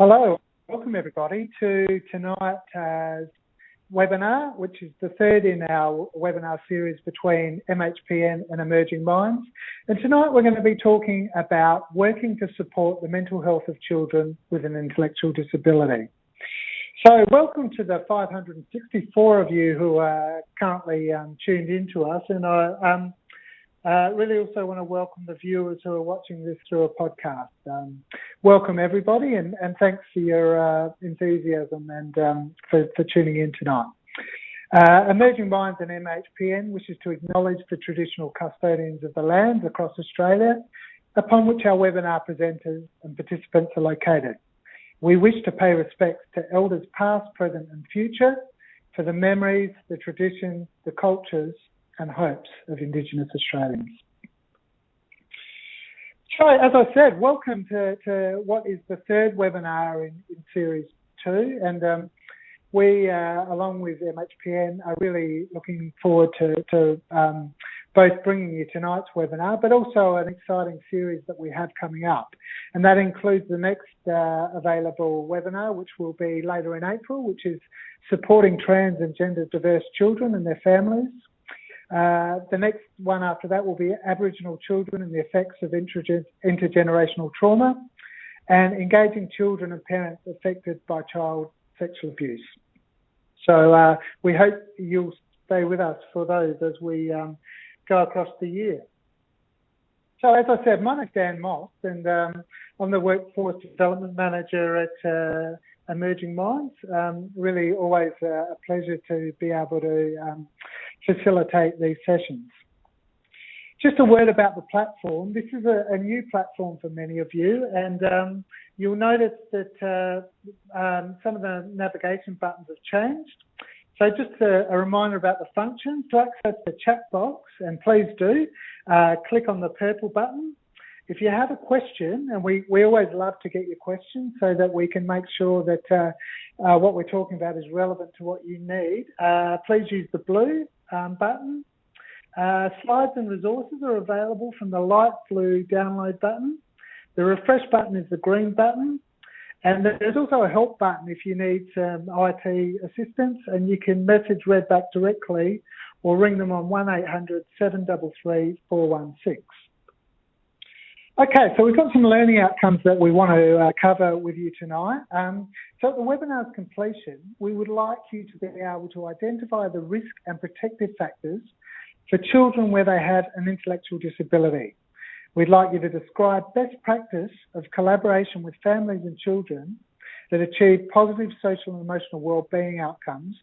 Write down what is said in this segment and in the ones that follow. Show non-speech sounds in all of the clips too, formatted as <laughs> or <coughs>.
Hello, welcome everybody to tonight's webinar, which is the third in our webinar series between MHPN and Emerging Minds. And tonight we're going to be talking about working to support the mental health of children with an intellectual disability. So welcome to the 564 of you who are currently um, tuned in to us. And I um, uh, really also want to welcome the viewers who are watching this through a podcast. Um, welcome everybody and, and, thanks for your uh, enthusiasm and um, for, for, tuning in tonight. Uh, Emerging Minds and MHPN wishes to acknowledge the traditional custodians of the lands across Australia upon which our webinar presenters and participants are located. We wish to pay respects to elders past, present and future for the memories, the traditions, the cultures and hopes of Indigenous Australians. So, as I said, welcome to, to what is the third webinar in, in Series 2. And um, we, uh, along with MHPN, are really looking forward to, to um, both bringing you tonight's webinar, but also an exciting series that we have coming up. And that includes the next uh, available webinar, which will be later in April, which is supporting trans and gender diverse children and their families. Uh, the next one after that will be Aboriginal children and the effects of intergenerational trauma and engaging children and parents affected by child sexual abuse. So uh, we hope you'll stay with us for those as we um, go across the year. So as I said, my name's Dan Moss and um, I'm the Workforce Development Manager at uh, Emerging Minds. Um, really always a pleasure to be able to um, facilitate these sessions. Just a word about the platform. This is a, a new platform for many of you, and um, you'll notice that uh, um, some of the navigation buttons have changed. So just a, a, reminder about the functions. To access the chat box, and please do, uh, click on the purple button. If you have a question, and we, we always love to get your questions so that we can make sure that uh, uh, what we're talking about is relevant to what you need, uh, please use the blue um, button. Uh, slides and resources are available from the light blue download button. The refresh button is the green button. And there's also a help button if you need some IT assistance, and you can message Redback directly or ring them on 1800 733 416. Okay, so we've got some learning outcomes that we want to uh, cover with you tonight. Um, so at the webinar's completion, we would like you to be able to identify the risk and protective factors for children where they have an intellectual disability. We'd like you to describe best practice of collaboration with families and children that achieve positive social and emotional well-being outcomes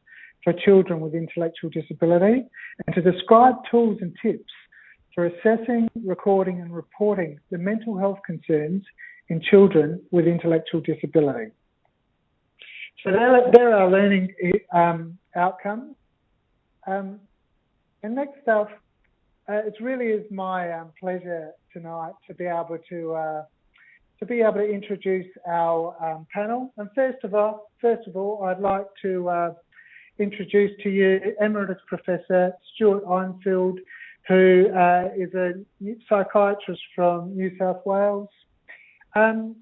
for children with intellectual disability and to describe tools and tips for assessing, recording and reporting the mental health concerns in children with intellectual disability. So there, there are learning um, outcomes. Um, and next up, uh, it really is my um, pleasure tonight to be able to uh, to be able to introduce our um, panel. And first of all, first of all, I'd like to uh, introduce to you Emeritus Professor Stewart Einfeld, who uh, is a psychiatrist from New South Wales. Um,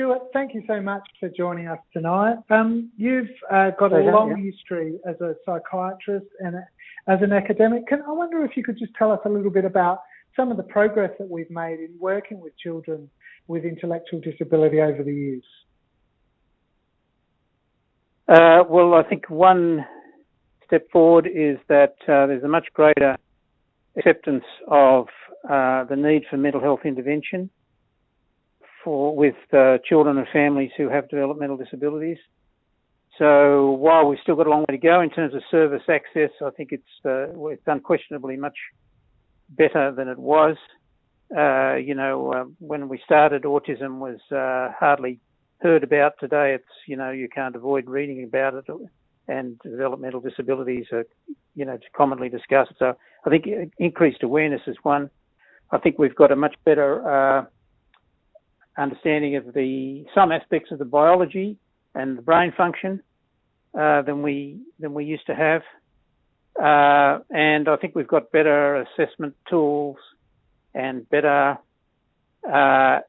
Stewart, thank you so much for joining us tonight. Um, you've uh, got a long yeah. history as a psychiatrist and a, as an academic. Can, I wonder if you could just tell us a little bit about some of the progress that we've made in working with children with intellectual disability over the years. Uh, well, I think one step forward is that uh, there's a much greater acceptance of uh, the need for mental health intervention for with uh, children and families who have developmental disabilities. So while we've still got a long way to go in terms of service access, I think it's uh, it's unquestionably much better than it was. Uh, you know, uh, when we started, autism was uh, hardly heard about. Today, it's you know you can't avoid reading about it and developmental disabilities are, you know, commonly discussed. So I think increased awareness is one. I think we've got a much better uh, understanding of the some aspects of the biology and the brain function uh, than we than we used to have, uh, and I think we've got better assessment tools and better uh,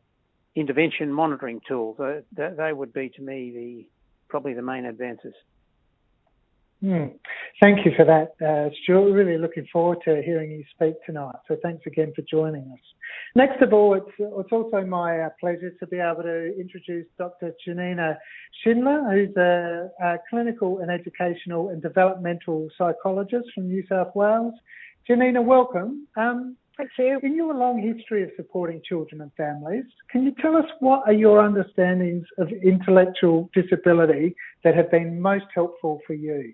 intervention monitoring tools. Uh, they would be to me the probably the main advances. Mm. Thank you for that, uh, Stewart. Really looking forward to hearing you speak tonight. So thanks again for joining us. Next of all, it's, it's also my uh, pleasure to be able to introduce Dr. Janina Schindler, who's a, a, clinical and educational and developmental psychologist from New South Wales. Janina, welcome. Um, Thank you. In your long history of supporting children and families, can you tell us what are your understandings of intellectual disability that have been most helpful for you?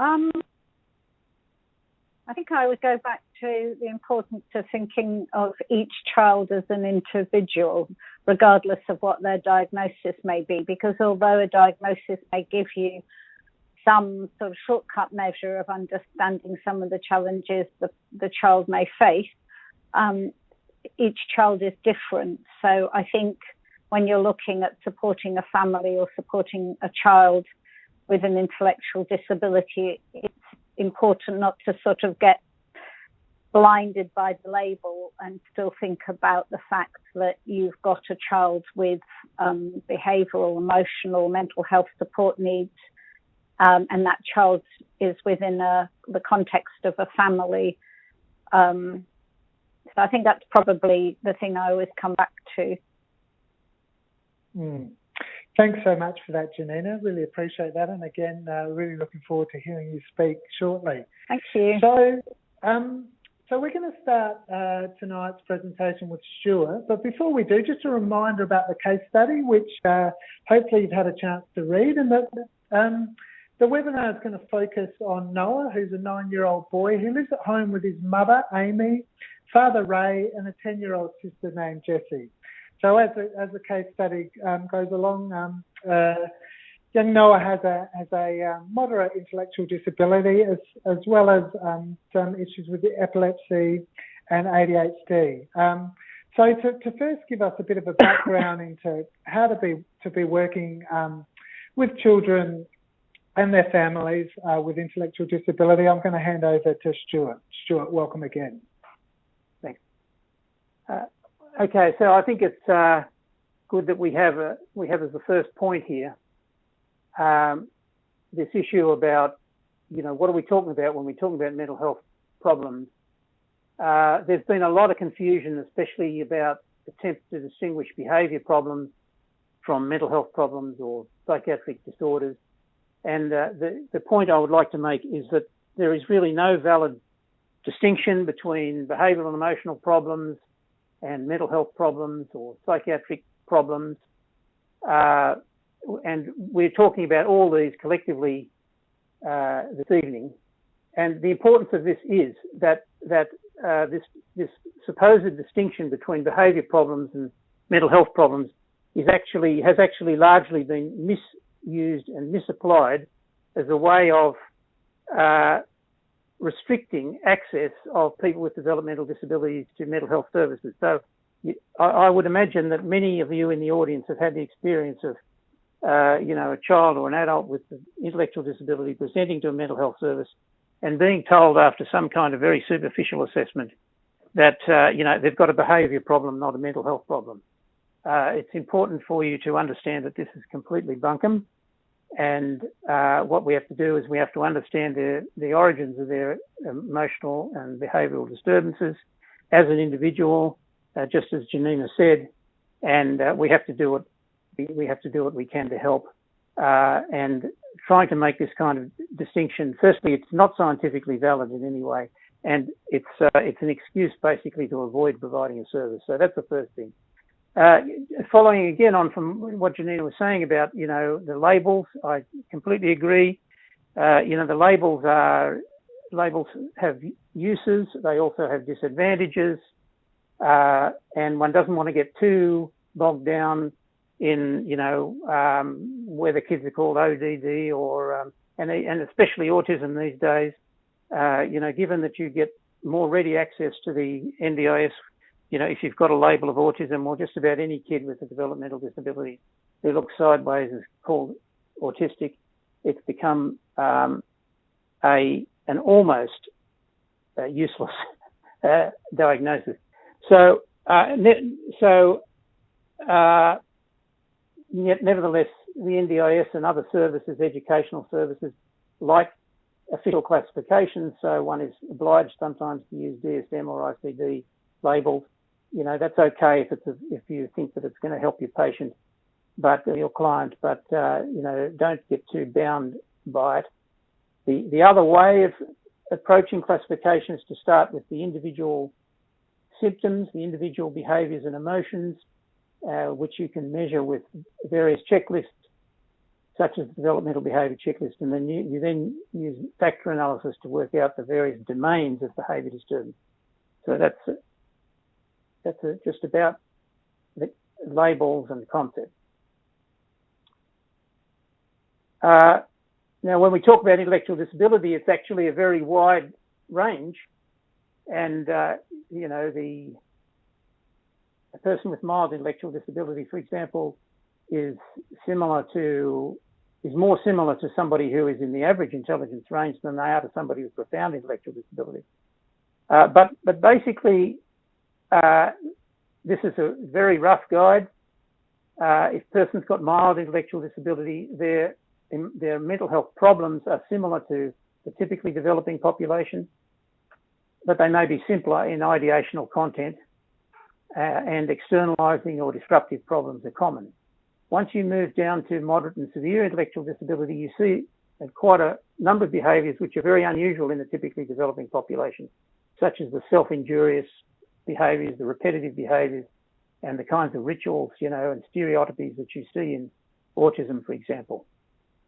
Um, I think I would go back to the importance of thinking of each child as an individual, regardless of what their diagnosis may be, because although a diagnosis may give you some sort of shortcut measure of understanding some of the challenges the, the child may face, um, each child is different. So I think when you're looking at supporting a family or supporting a child, with an intellectual disability, it's important not to sort of get blinded by the label and still think about the fact that you've got a child with um, behavioural, emotional, mental health support needs, um, and that child is within a, the context of a family. Um, so I think that's probably the thing I always come back to. Mm. Thanks so much for that, Janina. Really appreciate that. And again, uh, really looking forward to hearing you speak shortly. Thank you. So, um, so we're going to start uh, tonight's presentation with Stewart. But before we do, just a reminder about the case study, which uh, hopefully you've had a chance to read. And that um, the webinar is going to focus on Noah, who's a nine-year-old boy who lives at home with his mother, Amy, father, Ray, and a 10-year-old sister named Jessie. So as the, as the case study um, goes along, um, uh, young Noah has a has a um, moderate intellectual disability as as well as um, some issues with epilepsy and ADHD. Um, so to, to, first give us a bit of a background <coughs> into how to be to be working um, with children and their families uh, with intellectual disability, I'm going to hand over to Stewart. Stewart, welcome again. Thanks. Okay, so I think it's uh, good that we have a, we have as the first point here um, this issue about you know what are we talking about when we're talking about mental health problems. Uh, there's been a lot of confusion, especially about attempts to distinguish behaviour problems from mental health problems or psychiatric disorders. And uh, the, the point I would like to make is that there is really no valid distinction between behavioural and emotional problems and mental health problems or psychiatric problems. Uh, and we're talking about all these collectively uh, this evening. And the importance of this is that that uh, this this supposed distinction between behaviour problems and mental health problems is actually has actually largely been misused and misapplied as a way of uh, restricting access of people with developmental disabilities to mental health services. So I, would imagine that many of you in the audience have had the experience of, uh, you know, a child or an adult with intellectual disability presenting to a mental health service and being told after some kind of very superficial assessment that, uh, you know, they've got a behaviour problem, not a mental health problem. Uh, it's important for you to understand that this is completely bunkum and uh, what we have to do is we have to understand the, the origins of their emotional and behavioural disturbances as an individual, uh, just as Janina said, and uh, we have to do what we have to do what we can to help. Uh, and trying to make this kind of distinction, firstly, it's not scientifically valid in any way, and it's uh, it's an excuse basically to avoid providing a service. So that's the first thing. Uh, following again on from what Janina was saying about, you know, the labels, I completely agree. Uh, you know, the labels are, labels have uses, they also have disadvantages, uh, and one doesn't want to get too bogged down in, you know, um, whether kids are called ODD or, um, and, and especially autism these days, uh, you know, given that you get more ready access to the NDIS you know, if you've got a label of autism or just about any kid with a developmental disability who looks sideways is called autistic, it's become um, a an almost uh, useless <laughs> uh, diagnosis. So Uh, so, uh, nevertheless, the NDIS and other services, educational services, like official classifications, so one is obliged sometimes to use DSM or ICD labels. You know, that's okay if it's a, if you think that it's going to help your patient, but your client, but uh, you know, don't get too bound by it. The the other way of approaching classification is to start with the individual symptoms, the individual behaviours and emotions, uh, which you can measure with various checklists such as the developmental behaviour checklist, and then you, you, then use factor analysis to work out the various domains of behaviour disturbance. So that's that's just about the labels and concepts. Uh, now, when we talk about intellectual disability, it's actually a very wide range, and uh, you know the a person with mild intellectual disability, for example, is similar to is more similar to somebody who is in the average intelligence range than they are to somebody with profound intellectual disability. Uh, but but basically, uh, this is a very rough guide. Uh, if person's got mild intellectual disability, their their mental health problems are similar to the typically developing population, but they may be simpler in ideational content, uh, and externalizing or disruptive problems are common. Once you move down to moderate and severe intellectual disability, you see quite a number of behaviours which are very unusual in the typically developing population, such as the self-injurious behaviours, the repetitive behaviours, and the kinds of rituals, you know, and stereotypies that you see in autism, for example.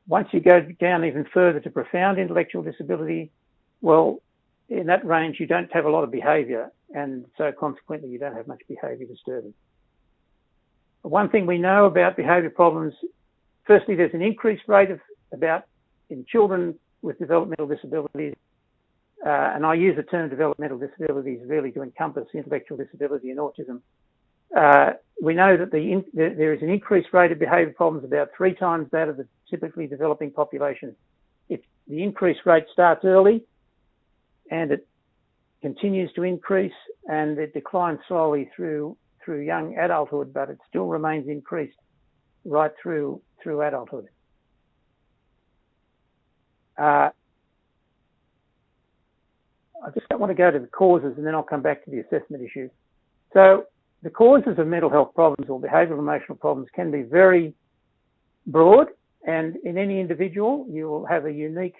Once you go down even further to profound intellectual disability, well, in that range, you don't have a lot of behaviour, and so consequently, you don't have much behaviour disturbance. One thing we know about behaviour problems, firstly, there's an increased rate of about in children with developmental disabilities, uh, and I use the term developmental disabilities really to encompass intellectual disability and autism. Uh, we know that the in, the, there is an increased rate of behaviour problems about three times that of the typically developing population. If the increased rate starts early and it continues to increase and it declines slowly through through young adulthood, but it still remains increased right through through adulthood. Uh, I just don't want to go to the causes and then I'll come back to the assessment issue. So the causes of mental health problems or behavioural emotional problems can be very broad and in any individual you will have a unique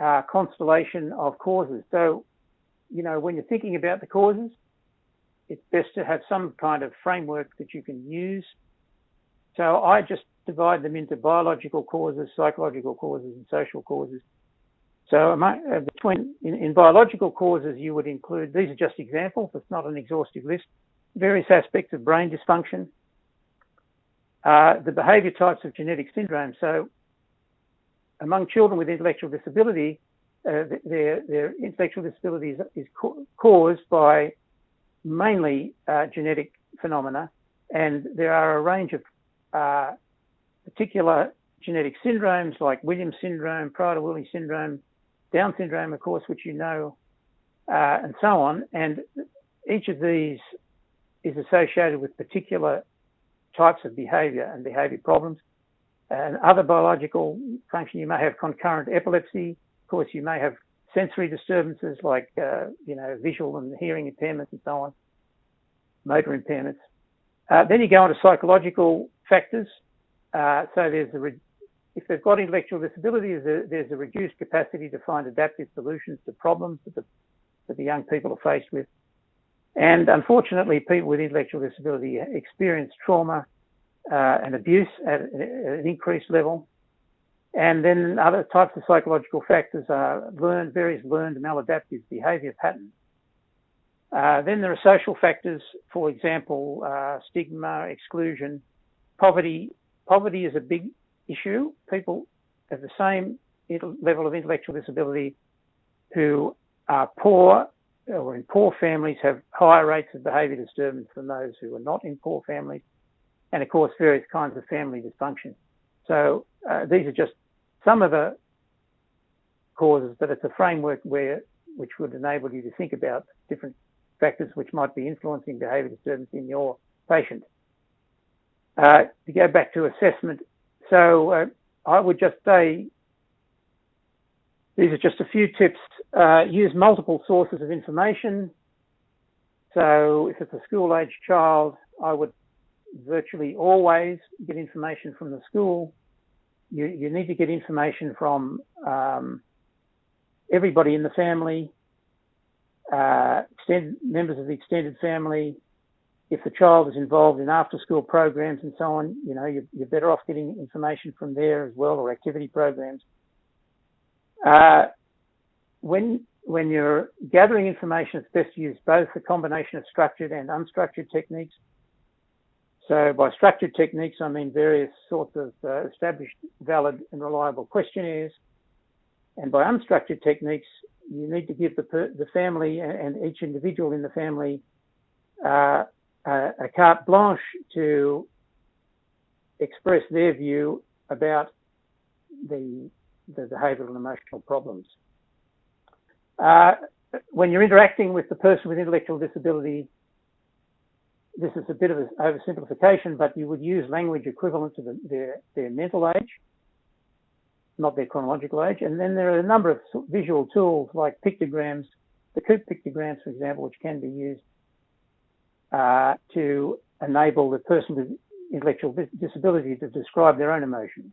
uh, constellation of causes. So, you know, when you're thinking about the causes, it's best to have some kind of framework that you can use. So I just divide them into biological causes, psychological causes, and social causes. So uh, between in, in, biological causes, you would include these are just examples. It's not an exhaustive list. Various aspects of brain dysfunction, uh, the behaviour types of genetic syndrome. So among children with intellectual disability, uh, their their intellectual disability is, is caused by mainly uh, genetic phenomena, and there are a range of uh, particular genetic syndromes like Williams syndrome, Prader-Willi syndrome, Down syndrome, of course, which you know, uh, and so on. And each of these is associated with particular types of behaviour and behaviour problems. And other biological function, you may have concurrent epilepsy. Of course, you may have sensory disturbances like, uh, you know, visual and hearing impairments and so on, motor impairments. Uh, then you go on to psychological factors. Uh, so there's the re- if they've got intellectual disabilities, there's a, reduced capacity to find adaptive solutions to problems that the, that the young people are faced with. And unfortunately, people with intellectual disability experience trauma uh, and abuse at, an increased level. And then other types of psychological factors are learned, various learned maladaptive behavior patterns. Uh, then there are social factors, for example, uh, stigma, exclusion, poverty. Poverty is a big issue. People of the same level of intellectual disability who are poor or in poor families have higher rates of behaviour disturbance than those who are not in poor families. And of course, various kinds of family dysfunction. So uh, these are just some of the causes, but it's a framework where which would enable you to think about different factors which might be influencing behaviour disturbance in your patient. Uh, to go back to assessment, so uh, I would just say these are just a few tips. Uh, use multiple sources of information. So if it's a school age child, I would virtually always get information from the school. You, you need to get information from um, everybody in the family, uh, members of the extended family. If the child is involved in after school programs and so on, you know, you're, you're better off getting information from there as well or activity programs. Uh, when when you're gathering information, it's best to use both a combination of structured and unstructured techniques. So by structured techniques, I mean various sorts of uh, established, valid and reliable questionnaires. And by unstructured techniques, you need to give the, the family and each individual in the family uh, a, carte blanche to express their view about the, the behavioural and emotional problems. Uh, when you're interacting with the person with intellectual disability, this is a bit of an oversimplification, but you would use language equivalent to the, their, their mental age, not their chronological age. And then there are a number of visual tools like pictograms, the Coop pictograms, for example, which can be used uh, to enable the person with intellectual disability to describe their own emotions.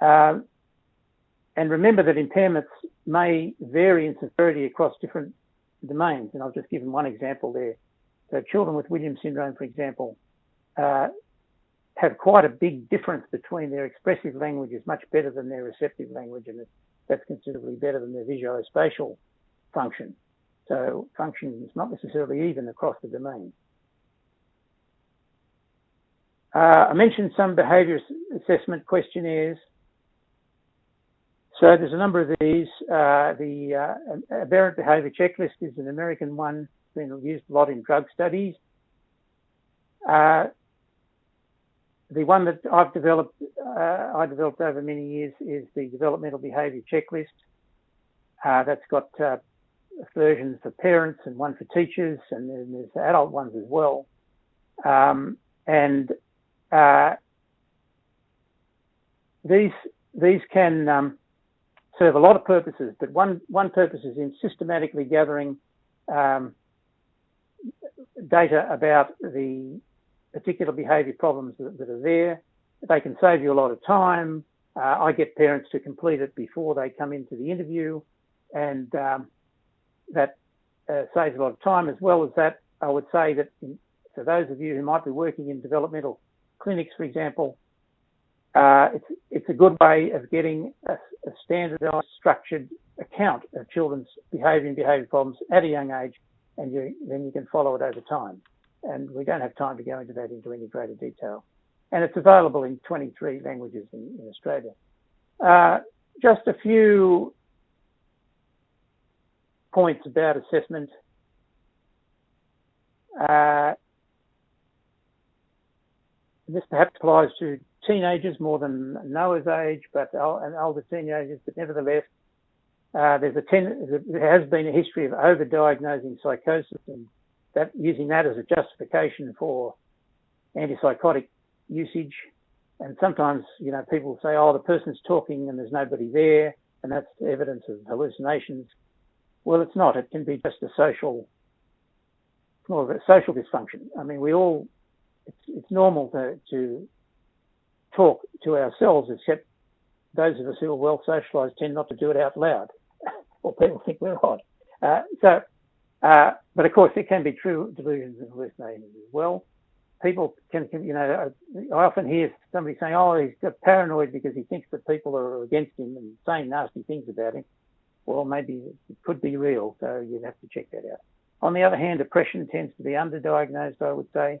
Uh, and remember that impairments may vary in severity across different domains. And I've just given one example there. So children with Williams syndrome, for example, uh, have quite a big difference between their expressive language is much better than their receptive language, and that's considerably better than their visuospatial function. So function is not necessarily even across the domain. Uh, I mentioned some behaviour assessment questionnaires. So there's a number of these. Uh, the uh, aberrant behaviour checklist is an American one, it's been used a lot in drug studies. Uh, the one that I've developed, uh, I developed over many years, is the developmental behaviour checklist. Uh, that's got uh, versions for parents and one for teachers, and then there's adult ones as well. Um, and these these can um, serve a lot of purposes, but one, one purpose is in systematically gathering um, data about the particular behaviour problems that, that, are there. They can save you a lot of time. Uh, I get parents to complete it before they come into the interview, and um, that uh, saves a lot of time. As well as that, I would say that for those of you who might be working in developmental clinics, for example, uh, it's, it's a good way of getting a, a, standardized, structured account of children's behavior and behavior problems at a young age, and you, then you can follow it over time. And we don't have time to go into that into any greater detail. And it's available in 23 languages in, in Australia. Uh, just a few points about assessment. Uh, this perhaps applies to teenagers more than Noah's age, but and older teenagers, but nevertheless, uh, there's a ten, there has been a history of overdiagnosing psychosis and that using that as a justification for antipsychotic usage. And sometimes, you know, people say, oh, the person's talking and there's nobody there, and that's evidence of hallucinations. Well, it's not. It can be just a social, more of a social dysfunction. I mean, we all, it's, it's normal to, to talk to ourselves, except those of us who are well socialised tend not to do it out loud, <laughs> or people think we're odd. Uh, so, uh, but of course, there can be true delusions and hallucinations as well. People can, can, you know, I often hear somebody saying, "Oh, he's paranoid because he thinks that people are against him and saying nasty things about him." Well, maybe it could be real, so you'd have to check that out. On the other hand, depression tends to be underdiagnosed, I would say.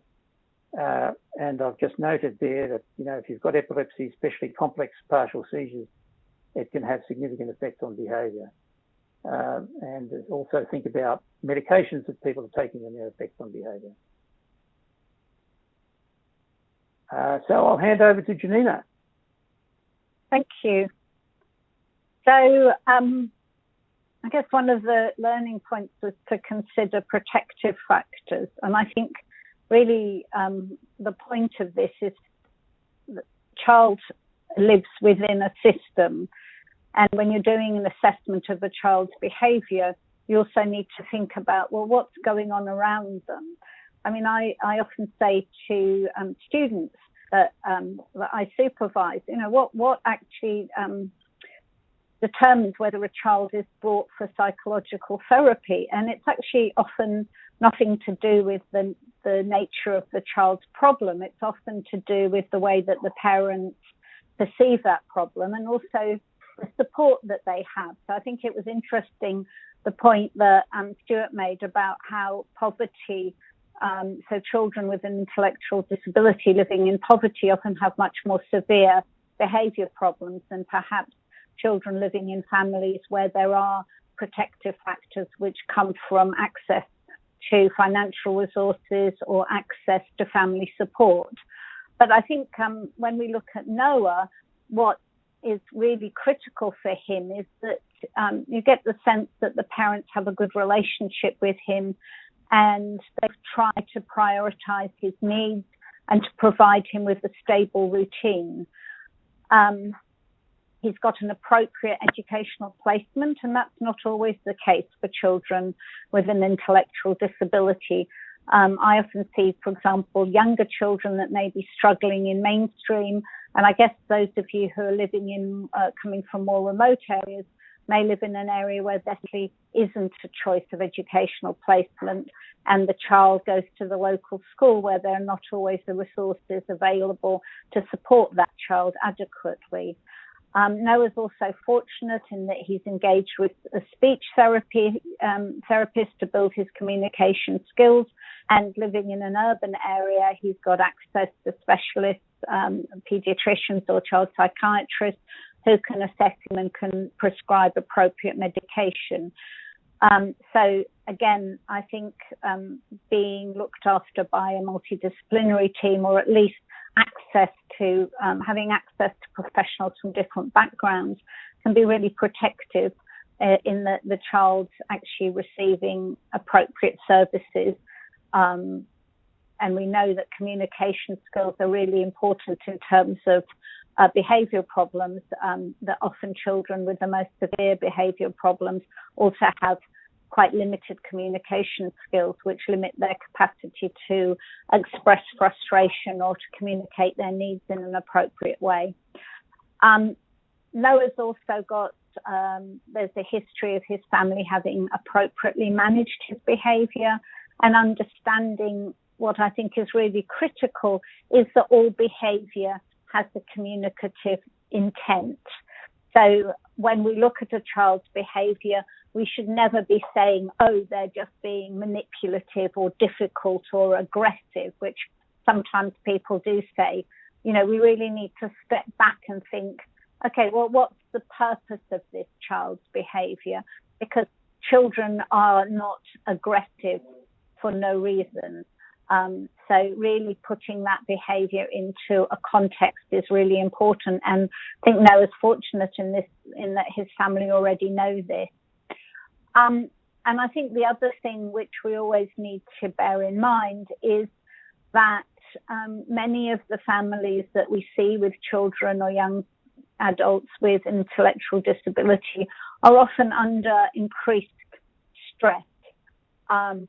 Uh, and I've just noted there that, you know, if you've got epilepsy, especially complex partial seizures, it can have significant effects on behaviour. Uh, and also think about medications that people are taking and their effects on behaviour. Uh, so I'll hand over to Janina. Thank you. So um, I guess one of the learning points was to consider protective factors. And I think really um, the point of this is the child lives within a system. And when you're doing an assessment of a child's behavior, you also need to think about, well, what's going on around them? I mean, I, I often say to um, students that, um, that I supervise, you know, what, what actually um, determines whether a child is brought for psychological therapy. And it's actually often nothing to do with the, the nature of the child's problem. It's often to do with the way that the parents perceive that problem and also the support that they have. So I think it was interesting the point that um, Stewart made about how poverty, um, so children with an intellectual disability living in poverty often have much more severe behaviour problems than perhaps children living in families where there are protective factors which come from access to financial resources or access to family support. But I think um, when we look at Noah, what is really critical for him is that um, you get the sense that the parents have a good relationship with him and they've tried to prioritize his needs and to provide him with a stable routine. Um, he's got an appropriate educational placement, and that's not always the case for children with an intellectual disability. Um, I often see, for example, younger children that may be struggling in mainstream, and I guess those of you who are living in, uh, coming from more remote areas, may live in an area where there isn't a choice of educational placement, and the child goes to the local school where there are not always the resources available to support that child adequately. Um, Noah's also fortunate in that he's engaged with a speech therapy um, therapist to build his communication skills. And living in an urban area, he's got access to specialists, um, pediatricians or child psychiatrists who can assess him and can prescribe appropriate medication. Um, so again, I think um, being looked after by a multidisciplinary team, or at least access to um, having access to professionals from different backgrounds, can be really protective uh, in that the child's actually receiving appropriate services. Um, and we know that communication skills are really important in terms of uh, behavioural problems, um, that often children with the most severe behavioural problems also have quite limited communication skills, which limit their capacity to express frustration or to communicate their needs in an appropriate way. Um, Noah's also got um, there's a history of his family having appropriately managed his behaviour and understanding what I think is really critical is that all behaviour has a communicative intent. So when we look at a child's behaviour, we should never be saying, oh, they're just being manipulative or difficult or aggressive, which sometimes people do say. You know, we really need to step back and think, okay, well, what's the purpose of this child's behaviour? Because children are not aggressive for no reason. Um, so really putting that behaviour into a context is really important. And I think Noah's fortunate in this, in that his family already know this. Um, and I think the other thing which we always need to bear in mind is that um, many of the families that we see with children or young adults with intellectual disability are often under increased stress. Um,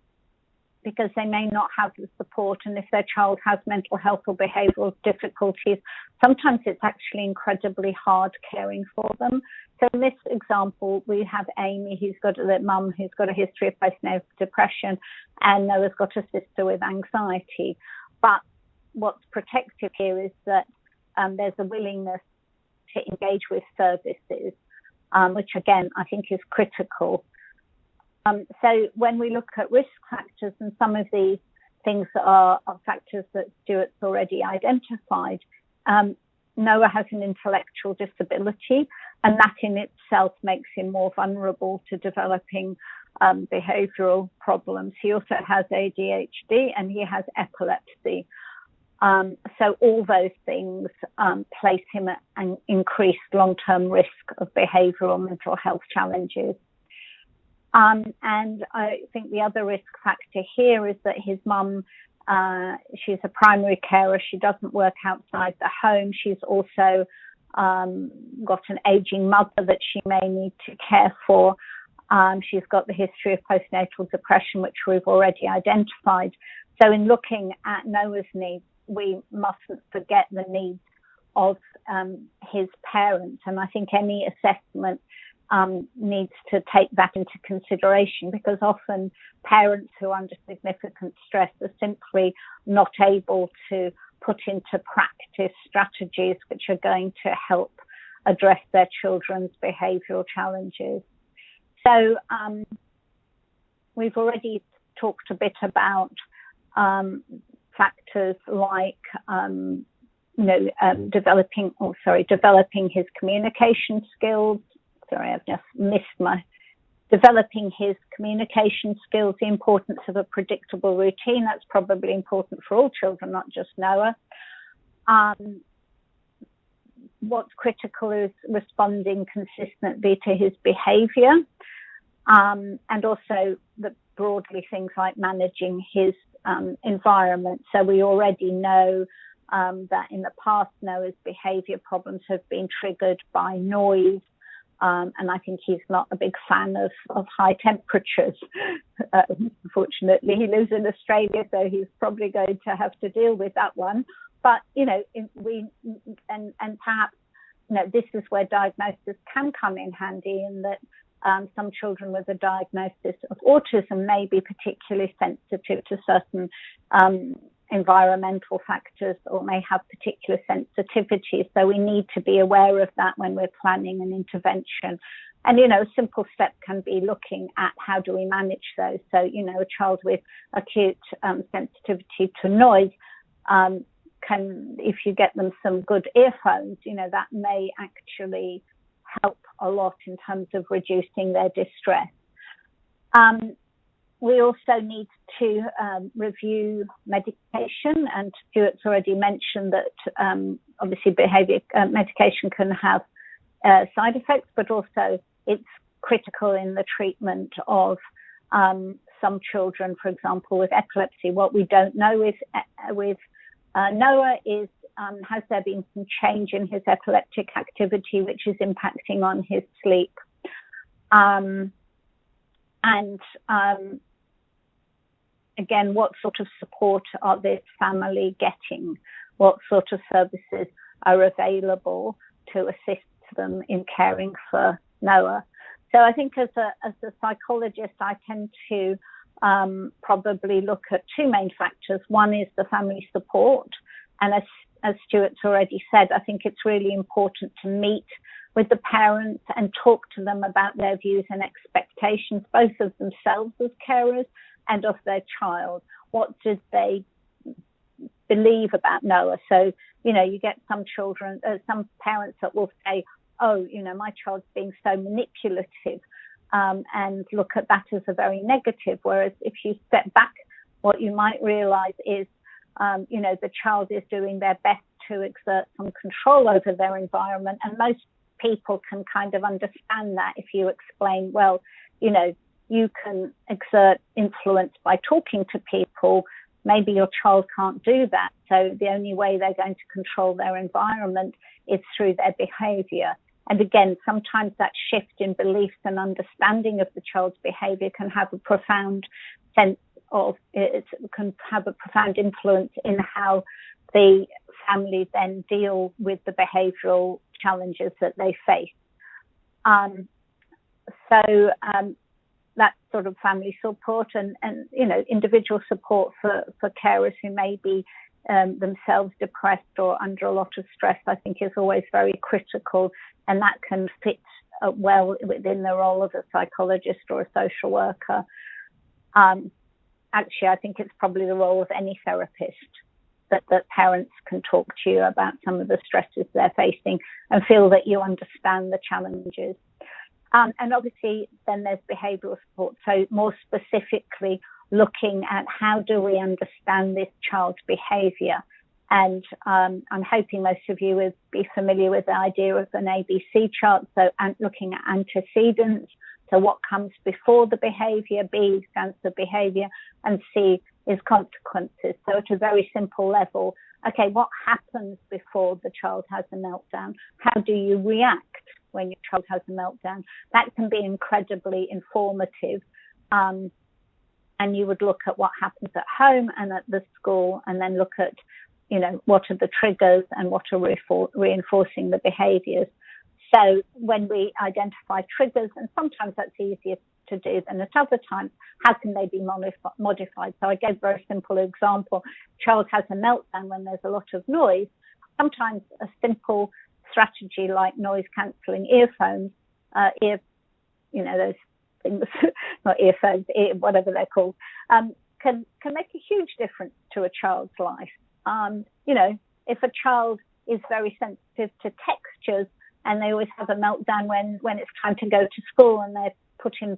because they may not have the support. And if their child has mental health or behavioural difficulties, sometimes it's actually incredibly hard caring for them. So in this example, we have Amy, who's got a mum who's got a history of postnatal depression, and Noah's got a sister with anxiety. But what's protective here is that um, there's a willingness to engage with services, um, which again I think is critical. Um, so when we look at risk factors and some of these things are, are factors that Stewart's already identified, um, Noah has an intellectual disability, and that in itself makes him more vulnerable to developing um, behavioral problems. He also has ADHD and he has epilepsy. Um, so all those things um, place him at an increased long-term risk of behavioural mental health challenges. Um, and I think the other risk factor here is that his mum, uh, she's a primary carer. She doesn't work outside the home. She's also um, got an aging mother that she may need to care for. Um, she's got the history of postnatal depression, which we've already identified. So, in looking at Noah's needs, we mustn't forget the needs of um, his parents. And I think any assessment um, needs to take that into consideration because often parents who are under significant stress are simply not able to put into practice strategies which are going to help address their children's behavioural challenges. So um, we've already talked a bit about um, factors like um, you know um, developing oh sorry developing his communication skills sorry I've just missed my developing his communication skills the importance of a predictable routine that's probably important for all children not just Noah um, what's critical is responding consistently to his behavior um, and also the broadly things like managing his um, environment. So we already know um, that in the past Noah's behavior problems have been triggered by noise. Um, and I think he's not a big fan of, of high temperatures. <laughs> Uh, unfortunately, he lives in Australia, so he's probably going to have to deal with that one. But you know, we and and perhaps you know this is where diagnosis can come in handy in that um, some children with a diagnosis of autism may be particularly sensitive to certain um, environmental factors or may have particular sensitivities. So we need to be aware of that when we're planning an intervention. And, you know, a simple step can be looking at how do we manage those. So, you know, a child with acute um, sensitivity to noise um, can, if you get them some good earphones, you know, that may actually help a lot in terms of reducing their distress. Um, we also need to um, review medication, and Stewart's already mentioned that um, obviously behaviour uh, medication can have uh, side effects, but also it's critical in the treatment of um, some children, for example, with epilepsy. What we don't know with uh, with uh, Noah is um, has there been some change in his epileptic activity which is impacting on his sleep? Um, and um, again, what sort of support are this family getting? What sort of services are available to assist them in caring for Noah? So I think as a, as a psychologist, I tend to um, probably look at two main factors. One is the family support, and as as Stewart's already said, I think it's really important to meet with the parents and talk to them about their views and expectations, both of themselves as carers and of their child. What did they believe about Noah? So, you know, you get some children, uh, some parents that will say, oh, you know, my child's being so manipulative. Um, and look at that as a very negative. Whereas if you step back, what you might realize is um, you know, the child is doing their best to exert some control over their environment. And most people can kind of understand that if you explain, well, you know, you can exert influence by talking to people. Maybe your child can't do that. So the only way they're going to control their environment is through their behavior. And again, sometimes that shift in beliefs and understanding of the child's behavior can have a profound sense of it can have a profound influence in how the family then deal with the behavioural challenges that they face. Um, so um, that's sort of family support and, and you know individual support for, for carers who may be um, themselves depressed or under a lot of stress, I think is always very critical, and that can fit uh, well within the role of a psychologist or a social worker. Um, actually, I think it's probably the role of any therapist that, that parents can talk to you about some of the stresses they're facing and feel that you understand the challenges. Um, and obviously, then there's behavioural support. So, more specifically, looking at how do we understand this child's behaviour. And um, I'm hoping most of you would be familiar with the idea of an ABC chart. So, looking at antecedents, So what comes before the behavior, B stands for behavior, and C is consequences. So at a very simple level, okay, what happens before the child has a meltdown? How do you react when your child has a meltdown? That can be incredibly informative. Um, and you would look at what happens at home and at the school, and then look at, you know, what are the triggers and what are reinforcing the behaviors. So when we identify triggers, and sometimes that's easier to do than at other times, how can they be modified? So I gave a very simple example. Child has a meltdown when there's a lot of noise. Sometimes a simple strategy like noise cancelling earphones, uh, ear, you know, those things, <laughs> not earphones, ear, whatever they're called, um, can, can make a huge difference to a child's life. Um, you know, if a child is very sensitive to textures, and they always have a meltdown when when it's time to go to school and they're putting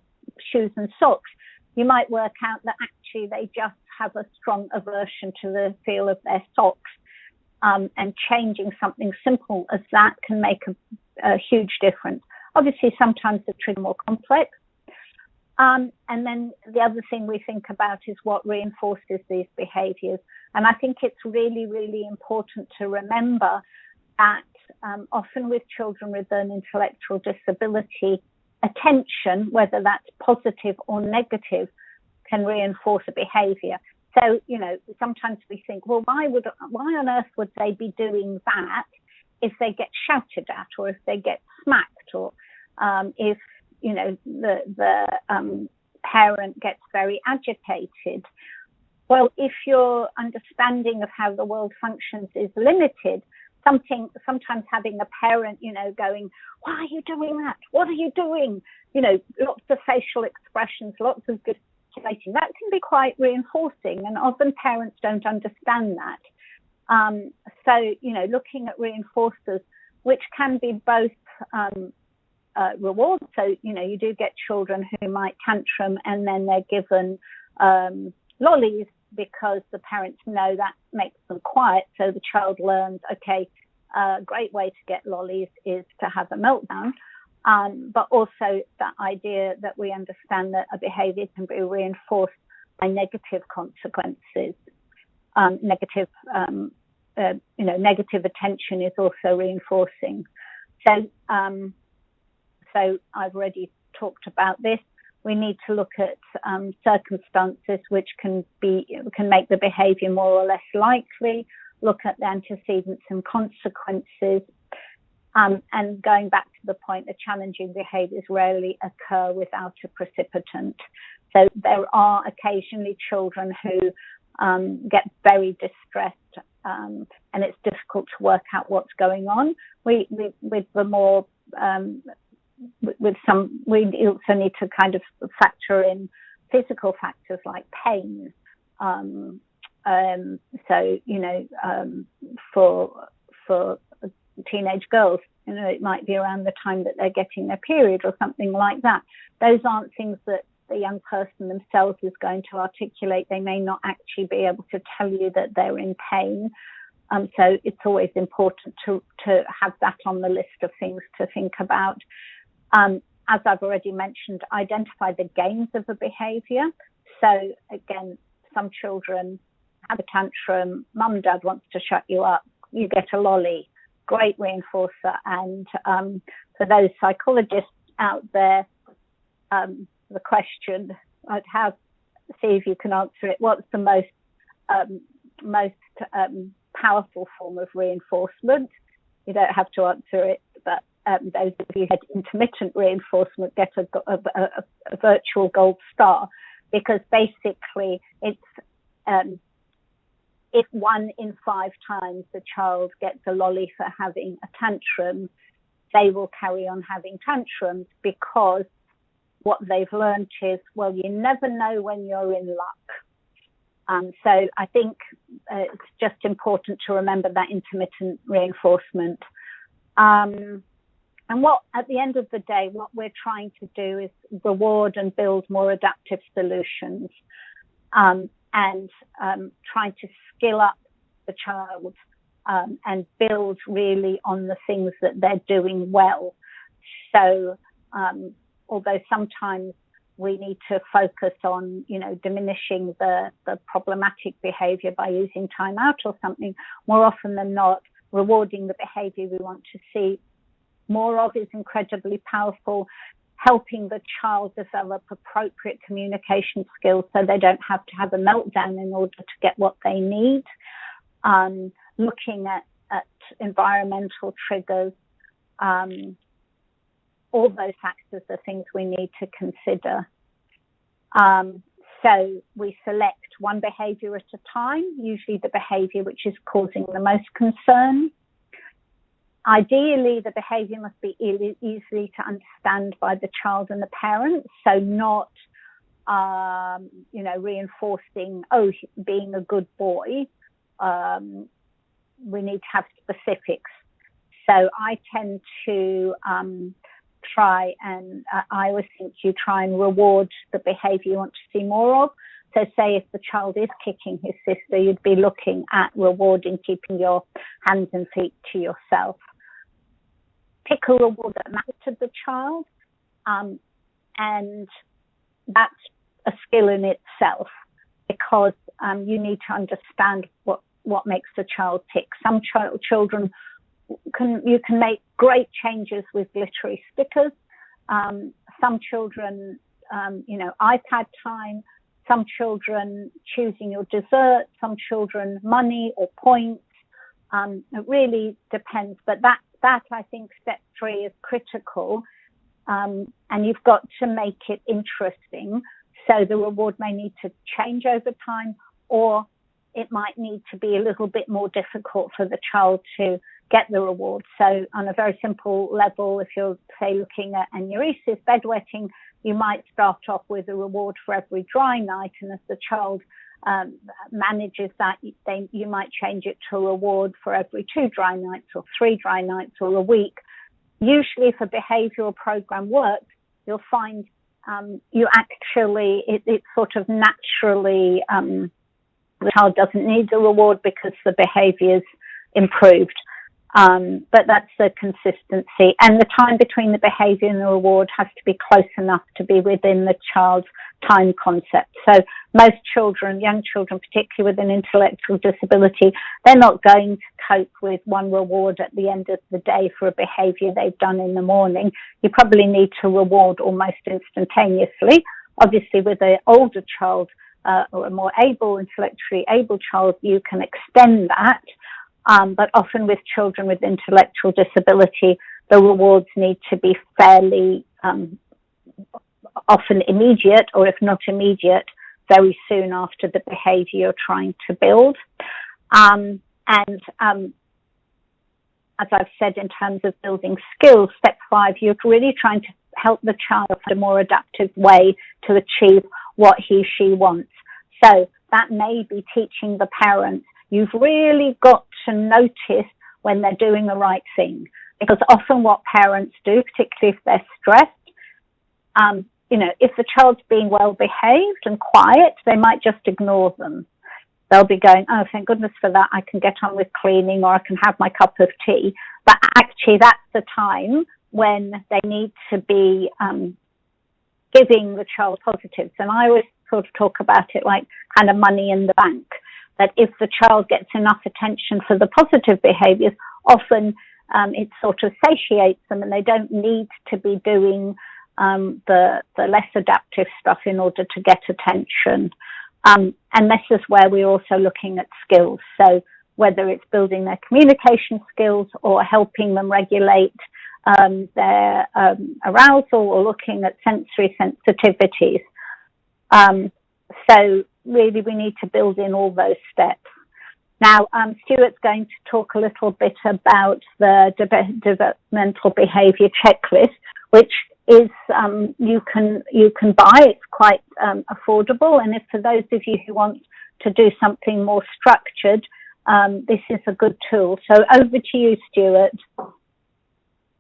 shoes and socks. You might work out that actually they just have a strong aversion to the feel of their socks. Um, and changing something simple as that can make a, a huge difference. Obviously, sometimes the trigger more complex. Um, and then the other thing we think about is what reinforces these behaviors. And I think it's really, really important to remember that um, often with children with an intellectual disability, attention, whether that's positive or negative, can reinforce a behavior. So, you know, sometimes we think, well, why would, why on earth would they be doing that if they get shouted at or if they get smacked or um, if, you know, the, the um, parent gets very agitated? Well, if your understanding of how the world functions is limited, something sometimes having a parent you know going why are you doing that? What are you doing? You know lots of facial expressions lots of gesticulating that can be quite reinforcing and often parents don't understand that. Um, so you know looking at reinforcers which can be both um, uh, rewards so you know you do get children who might tantrum and then they're given um, lollies because the parents know that makes them quiet. So the child learns, okay, a great way to get lollies is to have a meltdown. Um, but also that idea that we understand that a behavior can be reinforced by negative consequences. Um, negative, um, uh, you know, negative attention is also reinforcing. So, um, so I've already talked about this we need to look at um, circumstances which can be can make the behaviour more or less likely. Look at the antecedents and consequences. Um, and going back to the point, the challenging behaviours rarely occur without a precipitant. So there are occasionally children who um, get very distressed, um, and it's difficult to work out what's going on. We, we with the more um, with some, we also need to kind of factor in physical factors like pain. Um, um, so, you know, um, for for teenage girls, you know, it might be around the time that they're getting their period or something like that. Those aren't things that the young person themselves is going to articulate. They may not actually be able to tell you that they're in pain. Um, so it's always important to to have that on the list of things to think about. Um, as I've already mentioned, identify the gains of a behavior. So again, some children have a tantrum, mum dad wants to shut you up, you get a lolly, great reinforcer. And um, for those psychologists out there, um, the question I'd have, see if you can answer it, what's the most, um, most um, powerful form of reinforcement? You don't have to answer it, but um, those of you who had intermittent reinforcement get a, a, a, a virtual gold star because basically it's um, if one in five times the child gets a lolly for having a tantrum, they will carry on having tantrums because what they've learned is, well, you never know when you're in luck. Um, so I think uh, it's just important to remember that intermittent reinforcement. Um, and what, at the end of the day, what we're trying to do is reward and build more adaptive solutions um, and um, trying to skill up the child um, and build really on the things that they're doing well. So, um, although sometimes we need to focus on, you know, diminishing the, the problematic behavior by using time out or something, more often than not, rewarding the behavior we want to see more of is incredibly powerful. Helping the child develop appropriate communication skills so they don't have to have a meltdown in order to get what they need. Um, looking at, at environmental triggers, um, all those factors are things we need to consider. Um, so we select one behavior at a time, usually the behavior which is causing the most concern. Ideally, the behavior must be easily to understand by the child and the parents, so not, um, you know, reinforcing, oh, being a good boy. Um, we need to have specifics. So I tend to um, try and uh, I always think you try and reward the behavior you want to see more of. So say if the child is kicking his sister, you'd be looking at rewarding keeping your hands and feet to yourself. Pick a reward that matters to the child. Um, and that's a skill in itself because um, you need to understand what, what makes the child tick. Some ch- children can you can make great changes with glittery stickers. Um, some children, um, you know, iPad time. Some children choosing your dessert. Some children money or points. Um, it really depends, but that that I think step three is critical, um, and you've got to make it interesting. So the reward may need to change over time, or it might need to be a little bit more difficult for the child to get the reward. So on a very simple level, if you're say looking at enuresis, bedwetting, you might start off with a reward for every dry night, and as the child um, manages that, then you might change it to a reward for every two dry nights or three dry nights or a week. Usually, if a behavioural program works, you'll find um, you actually it, it, sort of naturally um, the child doesn't need the reward because the behaviour is improved. Um, but that's the consistency and the time between the behavior and the reward has to be close enough to be within the child's time concept. So most children, young children, particularly with an intellectual disability, they're not going to cope with one reward at the end of the day for a behavior they've done in the morning. You probably need to reward almost instantaneously. Obviously with an older child, uh, or a more able, intellectually able child, you can extend that. Um, but often with children with intellectual disability, the rewards need to be fairly um, often immediate, or if not immediate, very soon after the behavior you're trying to build. Um, and um, as I've said, in terms of building skills, step five, you're really trying to help the child find a more adaptive way to achieve what he she wants. So that may be teaching the parents You've really got to notice when they're doing the right thing because often what parents do, particularly if they're stressed, um, you know, if the child's being well behaved and quiet, they might just ignore them. They'll be going, oh, thank goodness for that. I can get on with cleaning or I can have my cup of tea. But actually, that's the time when they need to be um, giving the child positives. And I always sort of talk about it like kind of money in the bank that if the child gets enough attention for the positive behaviors, often um, it sort of satiates them and they don't need to be doing um, the, the less adaptive stuff in order to get attention. Um, and this is where we're also looking at skills. So whether it's building their communication skills or helping them regulate um, their um, arousal or looking at sensory sensitivities. Um, so really we need to build in all those steps. Now, um, Stewart's going to talk a little bit about the de- developmental behaviour checklist, which is um, you can you can buy. It's quite um, affordable, and if for those of you who want to do something more structured, um, this is a good tool. So over to you, Stewart.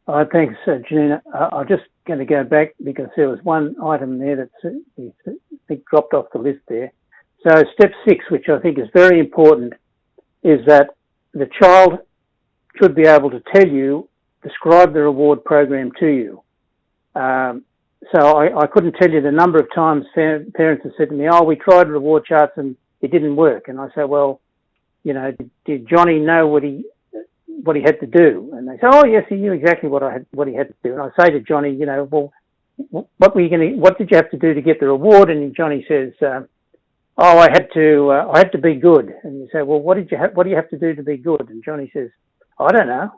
Uh, thanks, uh, Janina. Uh, I'm just going to go back because there was one item there that I think dropped off the list there. So step six, which I think is very important, is that the child should be able to tell you, describe the reward program to you. Um, so I, I, couldn't tell you the number of times parents have said to me, "Oh, we tried reward charts and it didn't work." And I say, "Well, you know, did, did Johnny know what he what he had to do?" And they say, "Oh, yes, he knew exactly what I had what he had to do." And I say to Johnny, "You know, well, what were you going to? What did you have to do to get the reward?" And Johnny says, uh, "Oh, I had to uh, I had to be good." And you say, "Well, what did you ha- what do you have to do to be good?" And Johnny says, "I don't know."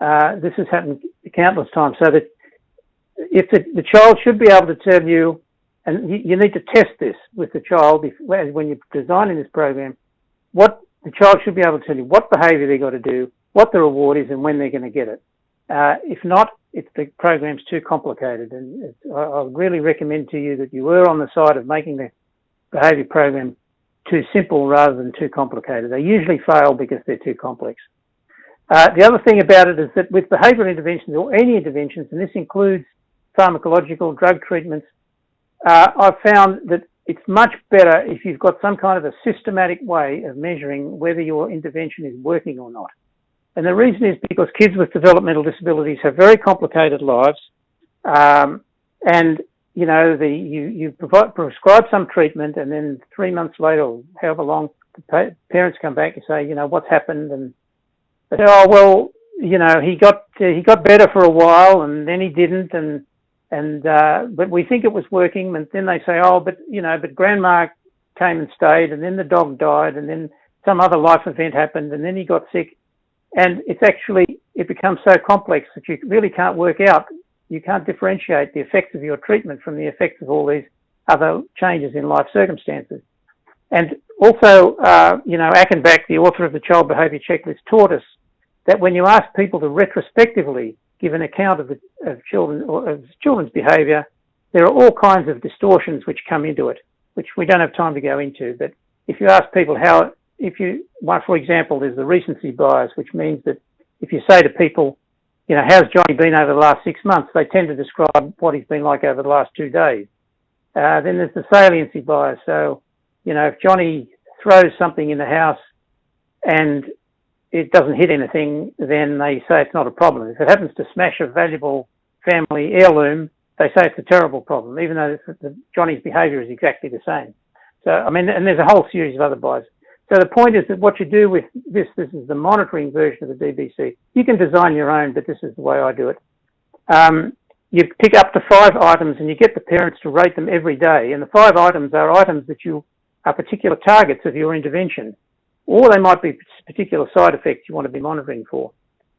Uh, this has happened countless times. So that if the, the child should be able to tell you, and you, you, need to test this with the child if, when you're designing this program, what the child should be able to tell you what behaviour they've got to do, what the reward is, and when they're going to get it. Uh, if not, if the program's too complicated, and I, I really recommend to you that you were on the side of making the behaviour program too simple rather than too complicated. They usually fail because they're too complex. Uh, the other thing about it is that with behavioural interventions or any interventions, and this includes pharmacological drug treatments, uh, I've found that it's much better if you've got some kind of a systematic way of measuring whether your intervention is working or not. And the reason is because kids with developmental disabilities have very complicated lives, um, and you know the you you provide, prescribe some treatment, and then three months later, however long, the parents come back and say, you know, what's happened, and they say, oh well, you know, he got uh, he got better for a while, and then he didn't, and and uh, but we think it was working. And then they say, oh, but you know, but grandma came and stayed, and then the dog died, and then some other life event happened, and then he got sick, and it's actually it becomes so complex that you really can't work out. You can't differentiate the effects of your treatment from the effects of all these other changes in life circumstances. And also, uh, you know, Achenbach, the author of the Child Behaviour Checklist, taught us that when you ask people to retrospectively give an account of, the, of children or of children's behaviour, there are all kinds of distortions which come into it, which we don't have time to go into. But if you ask people how, if you, one for example, there's the recency bias, which means that if you say to people, you know, how's Johnny been over the last six months? They tend to describe what he's been like over the last two days. Uh, then there's the saliency bias. So, you know, if Johnny throws something in the house and it doesn't hit anything, then they say it's not a problem. If it happens to smash a valuable family heirloom, they say it's a terrible problem, even though Johnny's behaviour is exactly the same. So, I mean, and there's a whole series of other biases. So the point is that what you do with this, this is the monitoring version of the DBC. You can design your own, but this is the way I do it. Um, you pick up to five items and you get the parents to rate them every day. And the five items are items that you are particular targets of your intervention or they might be particular side effects you want to be monitoring for.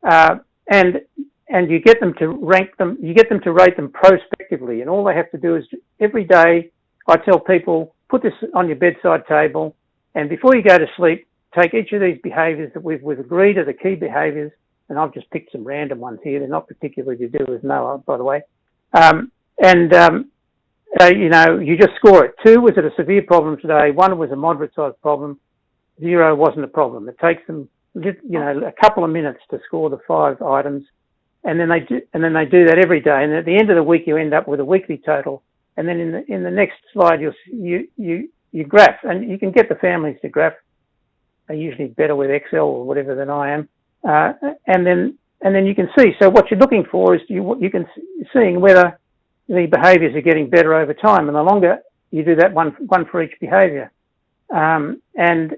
Uh, and and you get them to rank them, you get them to rate them prospectively, and all they have to do is every day. I tell people put this on your bedside table, and before you go to sleep, take each of these behaviours that we've, we've agreed are the key behaviours, and I've just picked some random ones here. They're not particularly to do with Noah, by the way. Um, and um, uh, you know, you just score it. Two was it a severe problem today? One was a moderate sized problem zero wasn't a problem. It takes them, you know, a couple of minutes to score the five items, and then they do, and then they do that every day. And at the end of the week, you end up with a weekly total. And then in the in the next slide, you'll you you you graph, and you can get the families to graph. They're usually better with Excel or whatever than I am. Uh, and then and then you can see. So what you're looking for is you you can seeing whether the behaviours are getting better over time, and the longer you do that one one for each behaviour. Um, and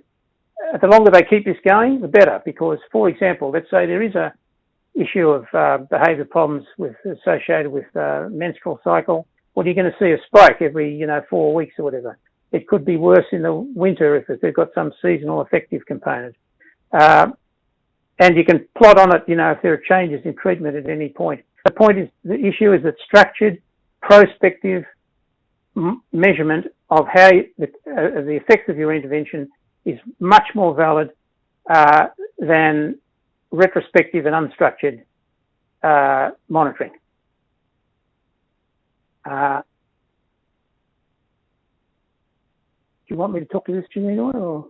the longer they keep this going, the better. Because, for example, let's say there is a issue of uh, behaviour problems with associated with uh, menstrual cycle. Well, you're going to see a spike every, you know, four weeks or whatever. It could be worse in the winter if they've got some seasonal affective component. Uh, and you can plot on it, you know, if there are changes in treatment at any point. The point is, the issue is that structured, prospective measurement of how you, the, uh, the effects of your intervention is much more valid uh, than retrospective and unstructured uh, monitoring. Uh, you want me to talk to this, Janina, or?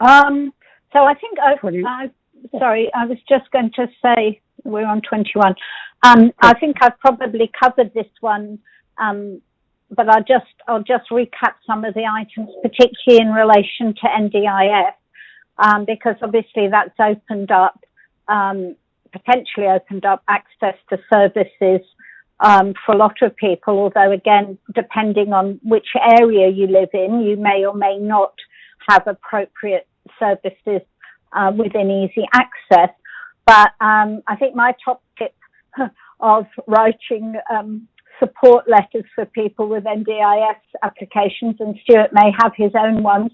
Um, so I think I, I, sorry, I was just going to say we're on 21. Um, I think I've probably covered this one um, but I'll just I'll just recap some of the items, particularly in relation to NDIS, um, because obviously that's opened up um, potentially opened up access to services um, for a lot of people, although again, depending on which area you live in, you may or may not have appropriate services uh, within easy access. But um, I think my top tip <laughs> of writing um, support letters for people with NDIS applications, and Stewart may have his own ones,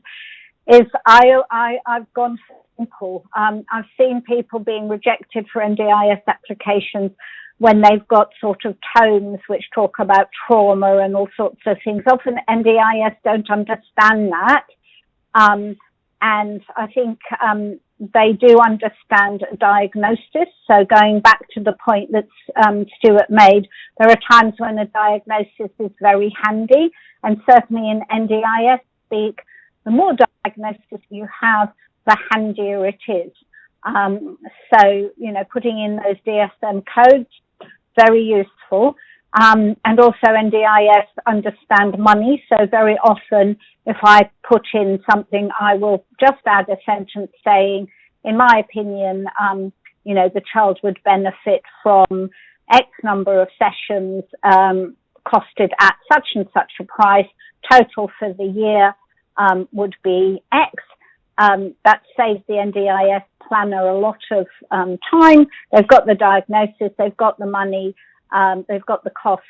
is I, I, I've gone simple. Um, I've seen people being rejected for NDIS applications when they've got sort of tomes which talk about trauma and all sorts of things. Often NDIS don't understand that. Um, and I think um, they do understand diagnosis. So going back to the point that um, Stewart made, there are times when a diagnosis is very handy, and certainly in NDIS speak, the more diagnosis you have, the handier it is. Um, so, you know, putting in those DSM codes, very useful. Um, and also NDIS understand money. So very often, if I put in something, I will just add a sentence saying, in my opinion, um, you know, the child would benefit from X number of sessions um, costed at such and such a price. Total for the year um, would be X. Um, that saves the NDIS planner a lot of um, time. They've got the diagnosis, they've got the money, um, they've got the cost.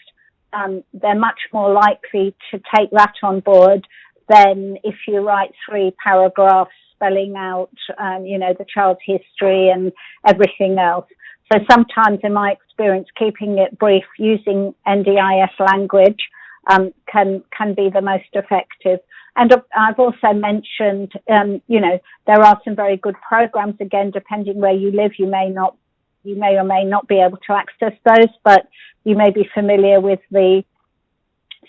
Um, they're much more likely to take that on board than if you write three paragraphs spelling out, um, you know, the child's history and everything else. So sometimes, in my experience, keeping it brief using NDIS language um, can can be the most effective. And I've also mentioned, um, you know, there are some very good programs. Again, depending where you live, you may not, you may or may not be able to access those, but you may be familiar with the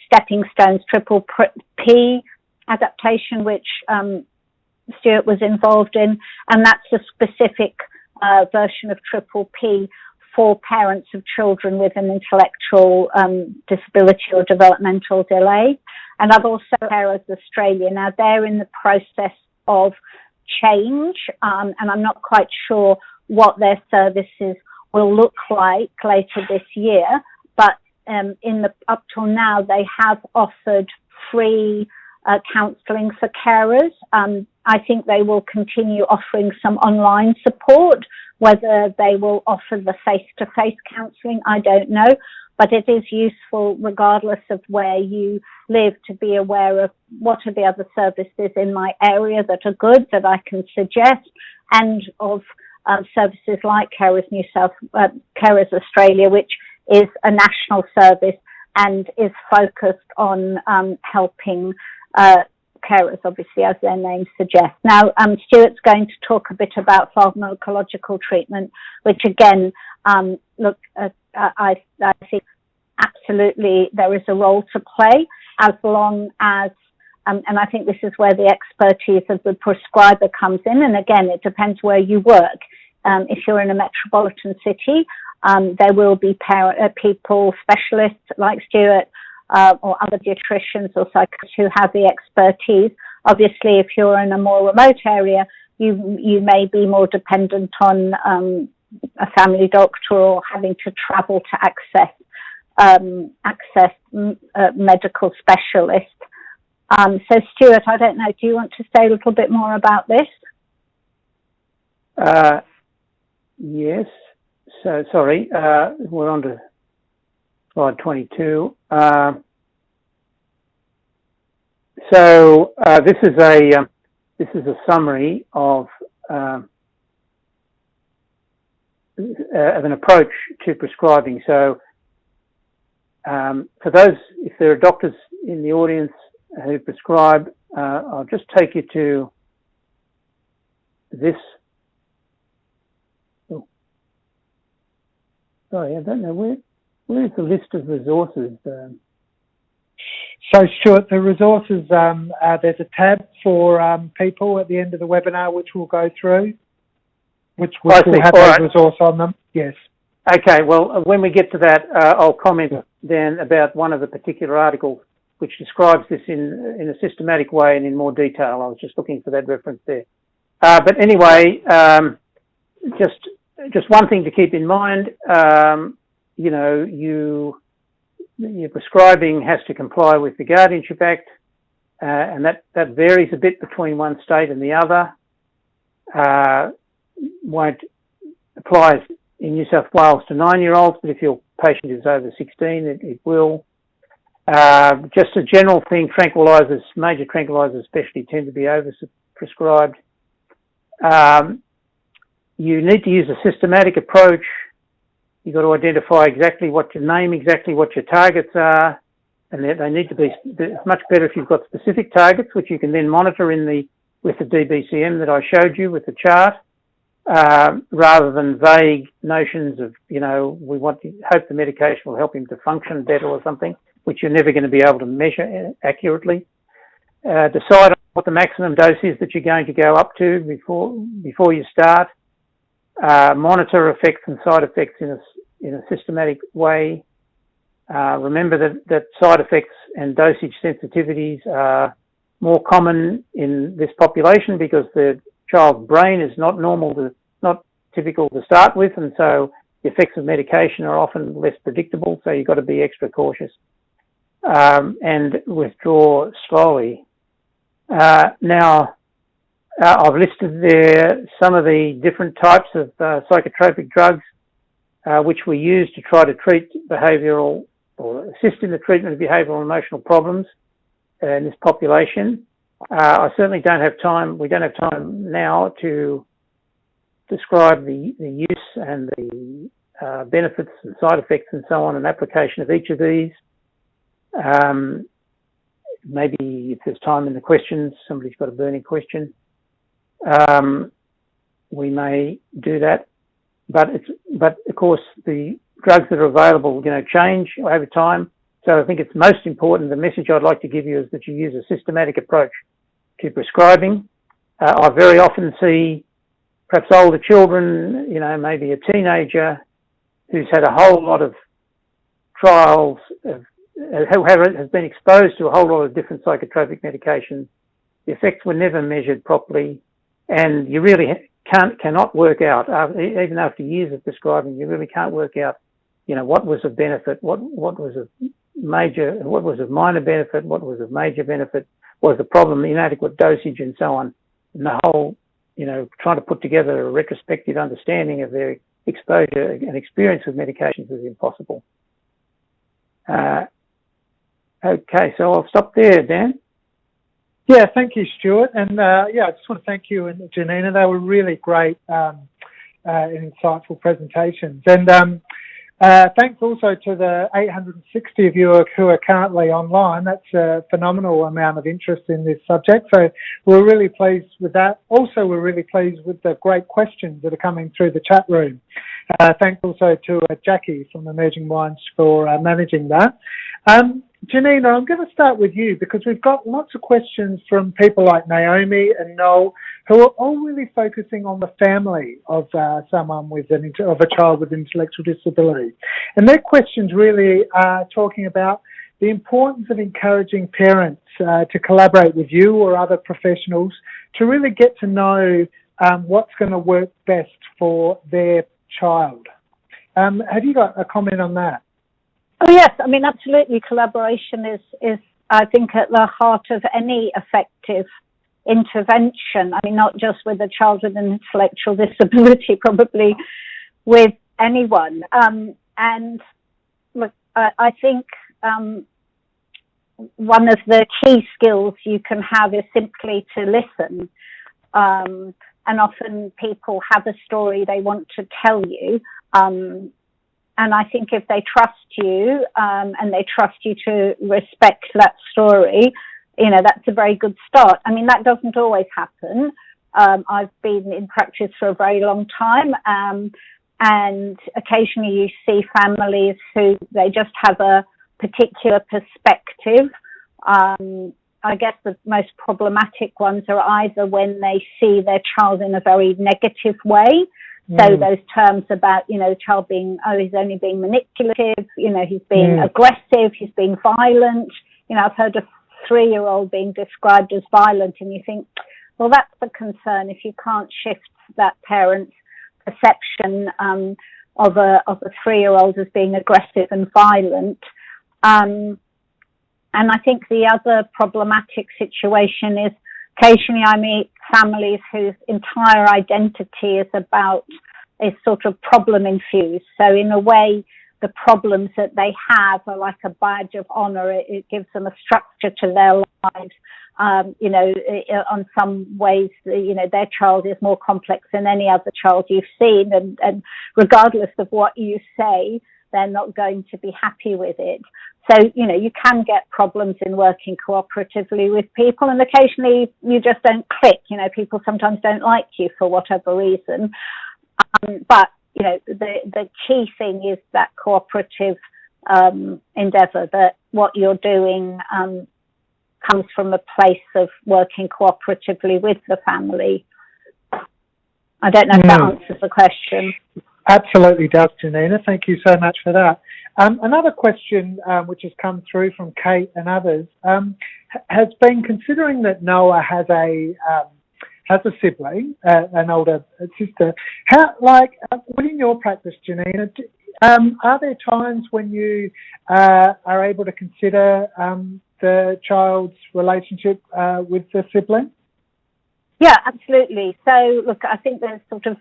Stepping Stones Triple P adaptation, which um, Stewart was involved in, and that's a specific uh, version of Triple P for parents of children with an intellectual um, disability or developmental delay. And I've also Carers Australia. Now they're in the process of change, um, and I'm not quite sure what their services will look like later this year. But um, in the up till now, they have offered free uh, counselling for carers. Um, I think they will continue offering some online support. Whether they will offer the face-to-face counselling, I don't know. But it is useful regardless of where you live to be aware of what are the other services in my area that are good that I can suggest and of um, services like Carers New South, uh, Carers Australia, which is a national service and is focused on um, helping uh, carers, obviously, as their name suggests. Now, um, Stewart's going to talk a bit about pharmacological treatment, which again, um, look, uh, I, I think absolutely there is a role to play as long as um, and I think this is where the expertise of the prescriber comes in. And again, it depends where you work. Um, if you're in a metropolitan city, um, there will be uh, people, specialists like Stewart, uh, or other dietitians or psychiatrists who have the expertise. Obviously, if you're in a more remote area, you you may be more dependent on um, a family doctor or having to travel to access um, access uh, medical specialist. Um, so, Stewart, I don't know, do you want to say a little bit more about this? Uh, yes. So, sorry, uh, we're on to slide 22. Uh, so, uh, this is a um, this is a summary of um, uh, of an approach to prescribing. So, um, for those, if there are doctors in the audience who prescribe, uh, I'll just take you to this. Oh. Sorry, I don't know where. Where's the list of resources? Um, so, Stewart, the resources, um, uh, there's a tab for um, people at the end of the webinar, which we'll go through, which, which will have a right. resource on them. Yes. Okay, well, uh, when we get to that, uh, I'll comment then about one of the particular articles which describes this in, in a systematic way and in more detail. I was just looking for that reference there. Uh, but anyway, um, just just one thing to keep in mind, um, you know, you your prescribing has to comply with the Guardianship Act, uh, and that, that varies a bit between one state and the other. Uh, won't apply in New South Wales to nine-year-olds, but if your patient is over 16, it, it will. Uh, just a general thing, tranquilizers, major tranquilizers especially tend to be overprescribed. Um, you need to use a systematic approach. You've got to identify exactly what your name, exactly what your targets are, and they, they need to be. It's much better if you've got specific targets, which you can then monitor in the with the DBCM that I showed you with the chart, uh, rather than vague notions of you know we want to hope the medication will help him to function better or something, which you're never going to be able to measure accurately. Uh, decide what the maximum dose is that you're going to go up to before before you start. Uh, monitor effects and side effects in a in a systematic way. Uh, remember that, that side effects and dosage sensitivities are more common in this population because the child's brain is not normal to, not typical to start with, and so the effects of medication are often less predictable, so you've got to be extra cautious um, and withdraw slowly. Uh, now, uh, I've listed there some of the different types of uh, psychotropic drugs uh, which we use to try to treat behavioural or assist in the treatment of behavioural and emotional problems in this population. Uh, I certainly don't have time, we don't have time now to describe the, the use and the uh, benefits and side effects and so on and application of each of these. Um, maybe if there's time in the questions, somebody's got a burning question. Um, we may do that, but it's but of course the drugs that are available, you know, change over time. So I think it's most important. The message I'd like to give you is that you use a systematic approach to prescribing. Uh, I very often see perhaps older children, you know, maybe a teenager who's had a whole lot of trials of who has been exposed to a whole lot of different psychotropic medications. The effects were never measured properly, and you really can't cannot work out even after years of prescribing. You really can't work out, you know, what was of benefit, what what was a major, what was a minor benefit, what was a major benefit, was the problem inadequate dosage, and so on. And the whole, you know, trying to put together a retrospective understanding of their exposure and experience with medications is impossible. Uh, Okay, so I'll stop there, Dan. Yeah, thank you, Stewart. And uh, yeah, I just want to thank you and Janina. They were really great um, uh, and insightful presentations. And um, uh, thanks also to the 860 of you who are currently online. That's a phenomenal amount of interest in this subject. So we're really pleased with that. Also, we're really pleased with the great questions that are coming through the chat room. Uh, thanks also to uh, Jackie from Emerging Minds for uh, managing that. Um, Janina, I'm going to start with you because we've got lots of questions from people like Naomi and Noel who are all really focusing on the family of uh, someone with an of a child with intellectual disability, and their questions really are talking about the importance of encouraging parents uh, to collaborate with you or other professionals to really get to know um, what's going to work best for their child. Um, have you got a comment on that? Oh yes, I mean absolutely. Collaboration is is I think at the heart of any effective intervention. I mean, not just with a child with an intellectual disability, <laughs> probably with anyone. Um, and look, I, I think um, one of the key skills you can have is simply to listen. Um, and often people have a story they want to tell you. Um, and I think if they trust you um, and they trust you to respect that story, you know, that's a very good start. I mean, that doesn't always happen. Um, I've been in practice for a very long time. Um, and occasionally you see families who they just have a particular perspective. Um, I guess the most problematic ones are either when they see their child in a very negative way. So mm. those terms about, you know, the child being, oh, he's only being manipulative, you know, he's being mm. aggressive, he's being violent. You know, I've heard a three year old being described as violent and you think, well, that's the concern if you can't shift that parent's perception um, of a of a three year old as being aggressive and violent. Um, and I think the other problematic situation is occasionally I meet families whose entire identity is about is sort of problem infused. So in a way, the problems that they have are like a badge of honor. It, it gives them a structure to their lives. Um, you know, on some ways, you know, their child is more complex than any other child you've seen. And, and regardless of what you say, they're not going to be happy with it. So, you know, you can get problems in working cooperatively with people and occasionally you just don't click. You know, people sometimes don't like you for whatever reason. Um, but, you know, the, the key thing is that cooperative um, endeavour, that what you're doing um, comes from a place of working cooperatively with the family. I don't know if that hmm. answers the question. Absolutely does, Janina. Thank you so much for that. Um, another question um, which has come through from Kate and others um, has been considering that Noah has a um, has a sibling, uh, an older sister. How, like, uh, within your practice, Janina, um, are there times when you uh, are able to consider um, the child's relationship uh, with the sibling? Yeah, absolutely. So, look, I think there's sort of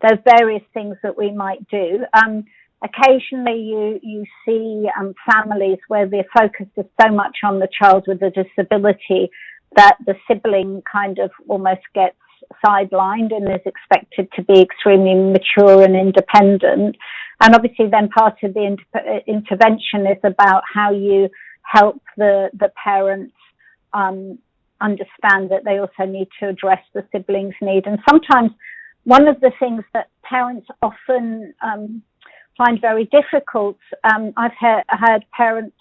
there's various things that we might do. Um, occasionally, you you see um, families where the focus is so much on the child with a disability that the sibling kind of almost gets sidelined and is expected to be extremely mature and independent. And obviously, then part of the inter- intervention is about how you help the the parents um, understand that they also need to address the siblings' need. And sometimes one of the things that parents often um, find very difficult, um, I've heard, heard, parents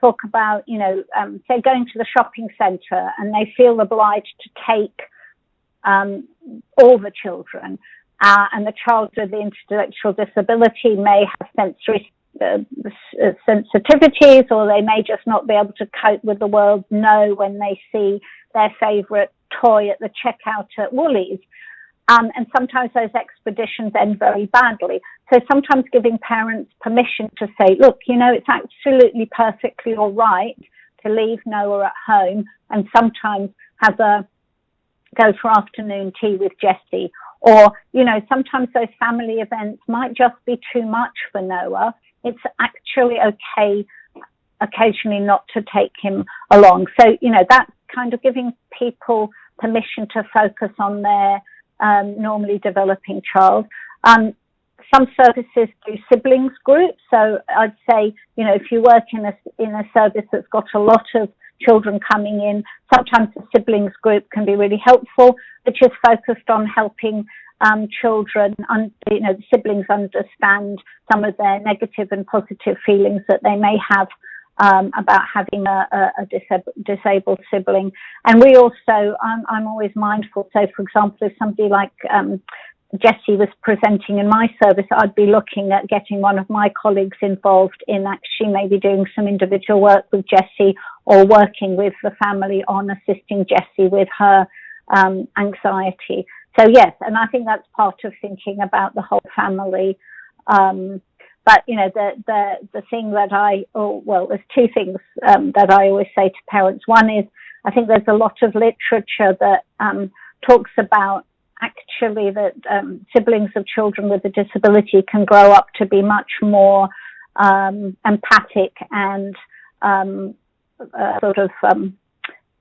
talk about, you know, um, say going to the shopping centre and they feel obliged to take um, all the children. Uh, and the child with the intellectual disability may have sensory uh, sensitivities or they may just not be able to cope with the world no when they see their favourite toy at the checkout at Woolies. Um, and sometimes those expeditions end very badly. So sometimes giving parents permission to say, look, you know, it's absolutely perfectly all right to leave Noah at home and sometimes have a go for afternoon tea with Jessie. Or, you know, sometimes those family events might just be too much for Noah. It's actually okay occasionally not to take him along. So, you know, that's kind of giving people permission to focus on their um, normally developing child. Um, some services do siblings groups. So I'd say, you know, if you work in a, in a service that's got a lot of children coming in, sometimes the siblings group can be really helpful, which is focused on helping um, children, un- you know, the siblings understand some of their negative and positive feelings that they may have um, about having a, a, disab- disabled sibling. And we also, I'm, I'm, always mindful. So, for example, if somebody like um, Jessie was presenting in my service, I'd be looking at getting one of my colleagues involved in actually maybe doing some individual work with Jessie or working with the family on assisting Jessie with her um, anxiety. So yes, and I think that's part of thinking about the whole family. Um, but you know, the the the thing that I, oh, well, there's two things um, that I always say to parents. One is I think there's a lot of literature that um, talks about actually that um, siblings of children with a disability can grow up to be much more um, empathic and um, uh, sort of um,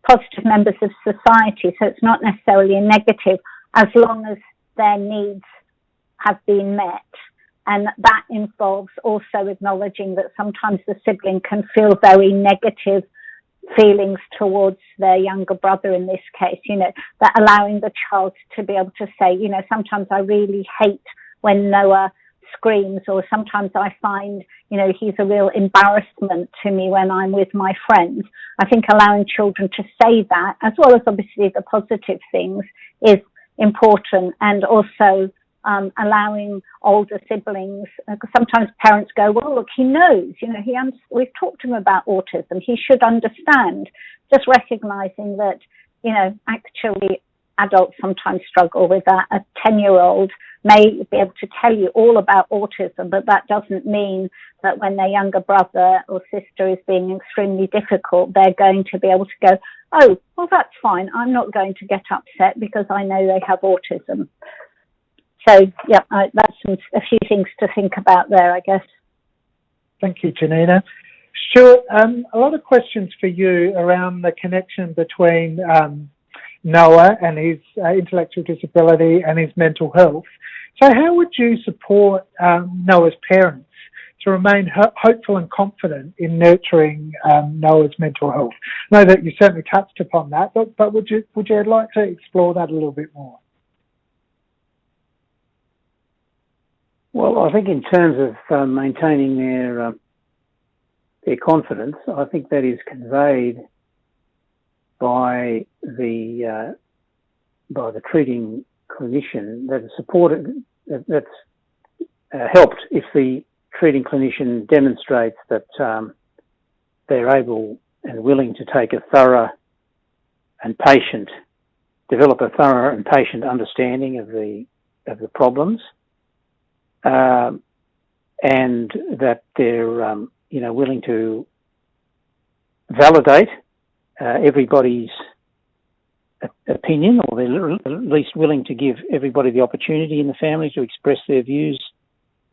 positive members of society. So it's not necessarily a negative as long as their needs have been met. And that involves also acknowledging that sometimes the sibling can feel very negative feelings towards their younger brother in this case, you know, that allowing the child to be able to say, you know, sometimes I really hate when Noah screams or sometimes I find, you know, he's a real embarrassment to me when I'm with my friends. I think allowing children to say that, as well as obviously the positive things, is important and also um, allowing older siblings, uh, sometimes parents go, well, look, he knows, you know, he un- we've talked to him about autism, he should understand. Just recognizing that, you know, actually adults sometimes struggle with that. A 10 year old may be able to tell you all about autism, but that doesn't mean that when their younger brother or sister is being extremely difficult, they're going to be able to go, oh, well, that's fine. I'm not going to get upset because I know they have autism. So, yeah, I, that's some, a few things to think about there, I guess. Thank you, Janina. Stewart, um, a lot of questions for you around the connection between um, Noah and his uh, intellectual disability and his mental health. So, how would you support um, Noah's parents to remain ho- hopeful and confident in nurturing um, Noah's mental health? I know that you certainly touched upon that, but, but would you would you like to explore that a little bit more? Well, I think in terms of uh, maintaining their uh, their confidence, I think that is conveyed by the uh, by the treating clinician that is supported that's uh, helped if the treating clinician demonstrates that um, they're able and willing to take a thorough and patient develop a thorough and patient understanding of the of the problems um, and that they're um, you know willing to validate uh, everybody's opinion, or they're at least willing to give everybody the opportunity in the family to express their views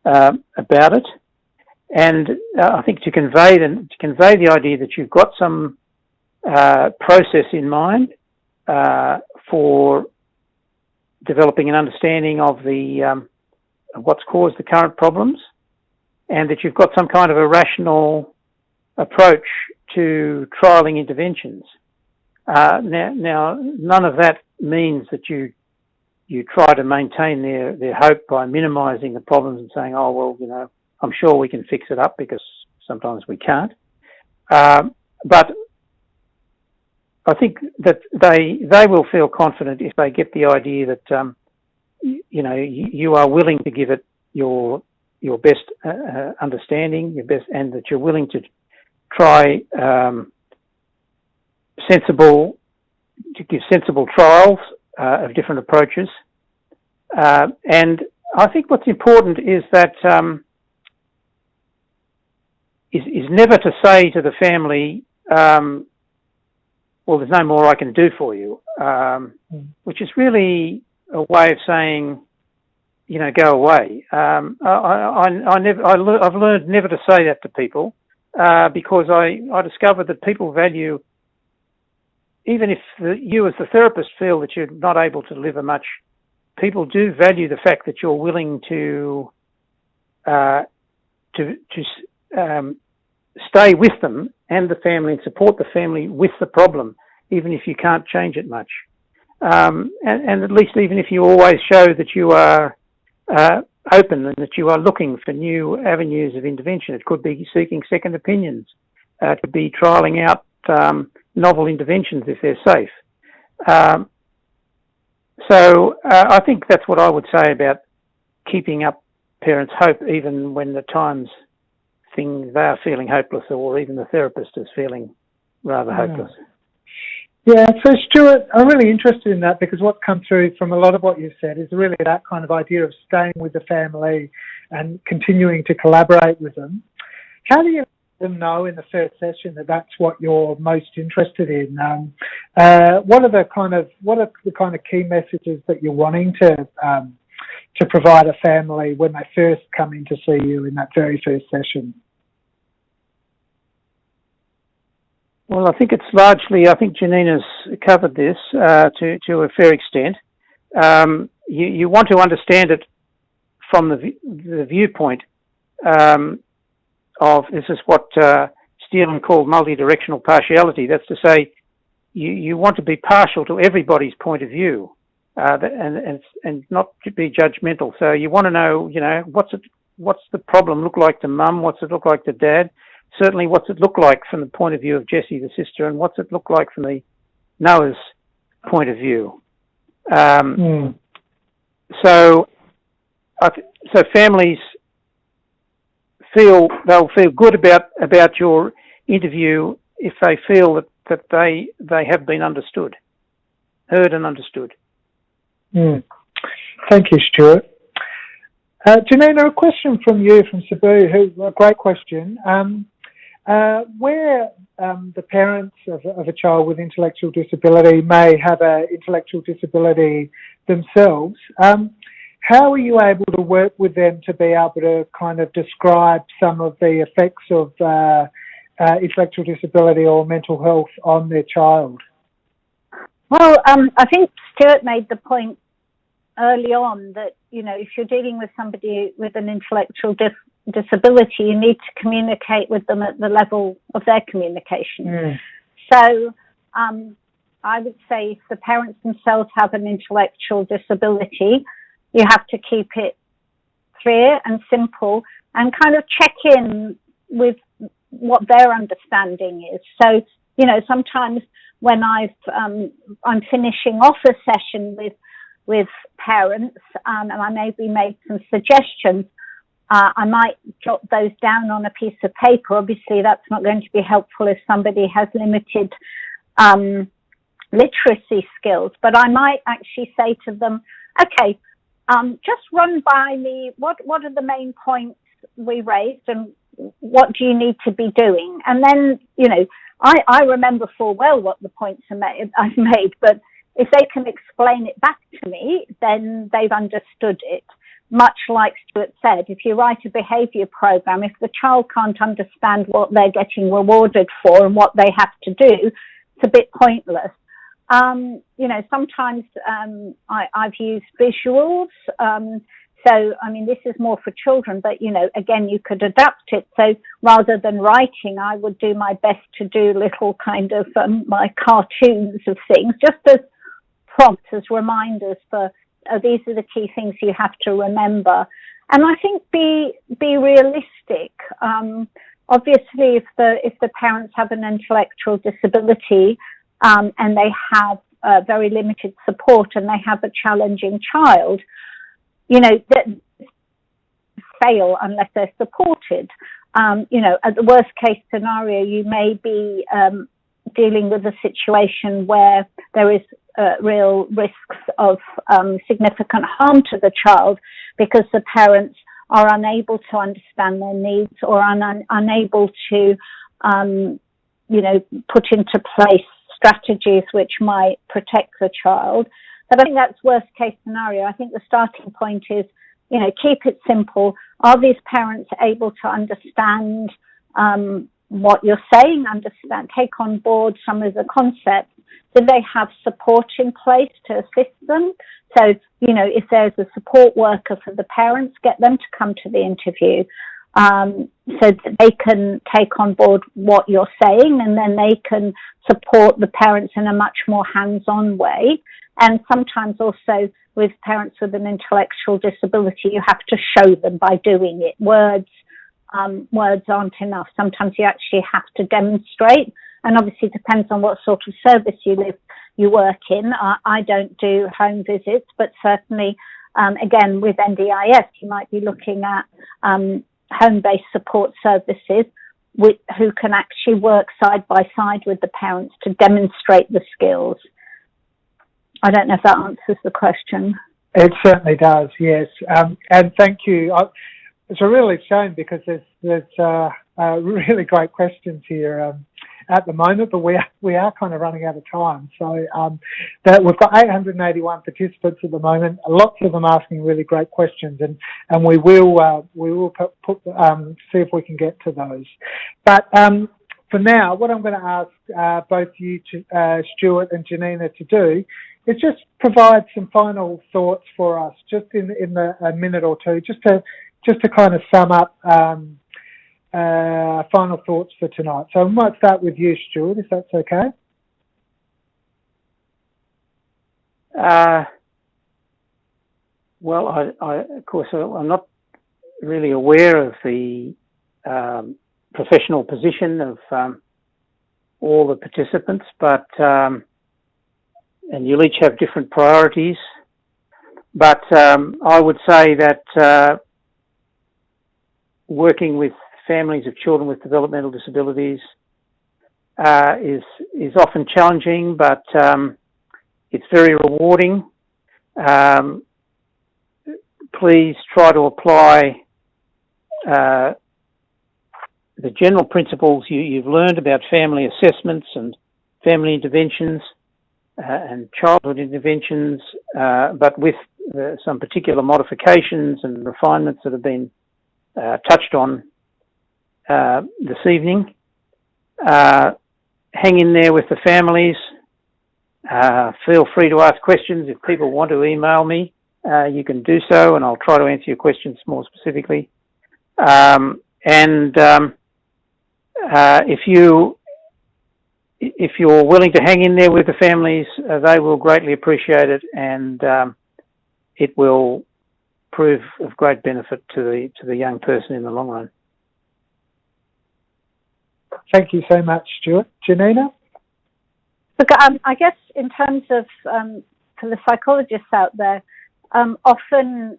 uh, about it. And uh, I think to convey the, to convey the idea that you've got some uh, process in mind uh, for developing an understanding of the um, what's caused the current problems, and that you've got some kind of a rational approach to trialing interventions. Uh, now, now, none of that means that you you try to maintain their, their hope by minimising the problems and saying, oh well, you know, I'm sure we can fix it up because sometimes we can't. Um, but I think that they they will feel confident if they get the idea that um, you know you, are willing to give it your your best uh, uh, understanding, your best, and that you're willing to try um, sensible to give sensible trials uh, of different approaches. Uh, and I think what's important is that um, is, is never to say to the family, um, "Well, there's no more I can do for you," um, mm. which is really a way of saying, you know, go away. Um, I, I, I, never, I, have learned never to say that to people uh, because I, I discovered that people value, even if the, you as the therapist feel that you're not able to deliver much, people do value the fact that you're willing to uh, to to um, stay with them and the family and support the family with the problem, even if you can't change it much. Um, and, and, at least even if you always show that you are uh, open and that you are looking for new avenues of intervention. It could be seeking second opinions. Uh, it could be trialling out um, novel interventions if they're safe. Um, so uh, I think that's what I would say about keeping up parents' hope, even when the times things they are feeling hopeless, or even the therapist is feeling rather yeah. hopeless. Yeah, so Stewart, I'm really interested in that because what's come through from a lot of what you've said is really that kind of idea of staying with the family and continuing to collaborate with them. How do you let them know in the first session that that's what you're most interested in? Um, uh, what are the kind of what are the kind of key messages that you're wanting to um, to provide a family when they first come in to see you in that very first session? Well, I think it's largely, I think Janina's covered this uh, to, to a fair extent. Um, you, you, want to understand it from the, the viewpoint um, of this is what uh, called multidirectional partiality. That's to say, you, you want to be partial to everybody's point of view uh, and, and, and not be judgmental. So you want to know, you know, what's it, what's the problem look like to mum? What's it look like to dad? Certainly what's it look like from the point of view of Jessie, the sister, and what's it look like from the Noah's point of view. Um, mm. So, so families feel they'll feel good about about your interview if they feel that, that they they have been understood, heard and understood. Mm. Thank you, Stewart. Uh, Janina, a question from you from Sabu, who a great question. Um, uh, where um, the parents of, of, a child with intellectual disability may have an intellectual disability themselves, um, how are you able to work with them to be able to kind of describe some of the effects of uh, uh, intellectual disability or mental health on their child? Well, um, I think Stewart made the point early on that you know if you're dealing with somebody with an intellectual dis- disability, you need to communicate with them at the level of their communication. Mm. So. Um, I would say if the parents themselves have an intellectual disability, you have to keep it clear and simple and kind of check in with what their understanding is. So, you know, sometimes when I've, um, I'm finishing off a session with, with parents, um, and I maybe made some suggestions, uh, I might jot those down on a piece of paper. Obviously, that's not going to be helpful if somebody has limited um, literacy skills, but I might actually say to them, okay, um, just run by me what what are the main points we raised and what do you need to be doing? And then, you know, I, I remember full well what the points are made, <laughs> I've made, but if they can explain it back to me, then they've understood it. Much like Stewart said, if you write a behaviour program, if the child can't understand what they're getting rewarded for and what they have to do, it's a bit pointless. Um, you know, sometimes um, I, have used visuals. Um, so, I mean, this is more for children, but you know, again, you could adapt it. So rather than writing, I would do my best to do little kind of um, my cartoons of things, just as prompts, as reminders for uh, these are the key things you have to remember. And I think be be realistic. Um, obviously, if the if the parents have an intellectual disability, um, and they have uh, very limited support and they have a challenging child, you know, that fail unless they're supported. Um, you know, at the worst case scenario, you may be um, dealing with a situation where there is uh, real risks of um, significant harm to the child because the parents are unable to understand their needs or un- unable to, um, you know, put into place strategies which might protect the child. But I think that's worst case scenario. I think the starting point is, you know, keep it simple. Are these parents able to understand um, what you're saying, understand, take on board some of the concepts? Do they have support in place to assist them? So, you know, if there's a support worker for the parents, get them to come to the interview um, so that they can take on board what you're saying and then they can support the parents in a much more hands-on way. And sometimes also with parents with an intellectual disability, you have to show them by doing it. Words, um, words aren't enough. Sometimes you actually have to demonstrate. And obviously it depends on what sort of service you live, you work in. I, I don't do home visits, but certainly, um, again, with NDIS, you might be looking at um, home-based support services with, who can actually work side by side with the parents to demonstrate the skills. I don't know if that answers the question. It certainly does, yes. Um, and thank you. I, it's a really shame because there's there's uh, uh, <laughs> really great questions here. Um, at the moment, but we are, we are kind of running out of time. So um, that we've got 881 participants at the moment. Lots of them asking really great questions, and and we will uh, we will put, put um, see if we can get to those. But um, for now, what I'm going to ask uh, both you, to, uh, Stewart and Janina, to do is just provide some final thoughts for us, just in in the, a minute or two, just to just to kind of sum up um, uh, final thoughts for tonight. So I might start with you, Stewart, if that's okay. Uh, well, I, I, of course, I'm not really aware of the um, professional position of um, all the participants, but um, and you'll each have different priorities. But um, I would say that uh, working with families of children with developmental disabilities uh, is is often challenging, but um, it's very rewarding. Um, please try to apply uh, the general principles you, have learned about family assessments and family interventions uh, and childhood interventions, uh, but with uh, some particular modifications and refinements that have been uh, touched on uh, this evening. hang in there with the families. feel free to ask questions. If people want to email me, you can do so, and I'll try to answer your questions more specifically. Um, and um, uh, if you if you're willing to hang in there with the families, uh, they will greatly appreciate it, and um, it will prove of great benefit to the to the young person in the long run. Thank you so much, Stewart. Janina? Look, um, I guess in terms of um, for the psychologists out there, um, often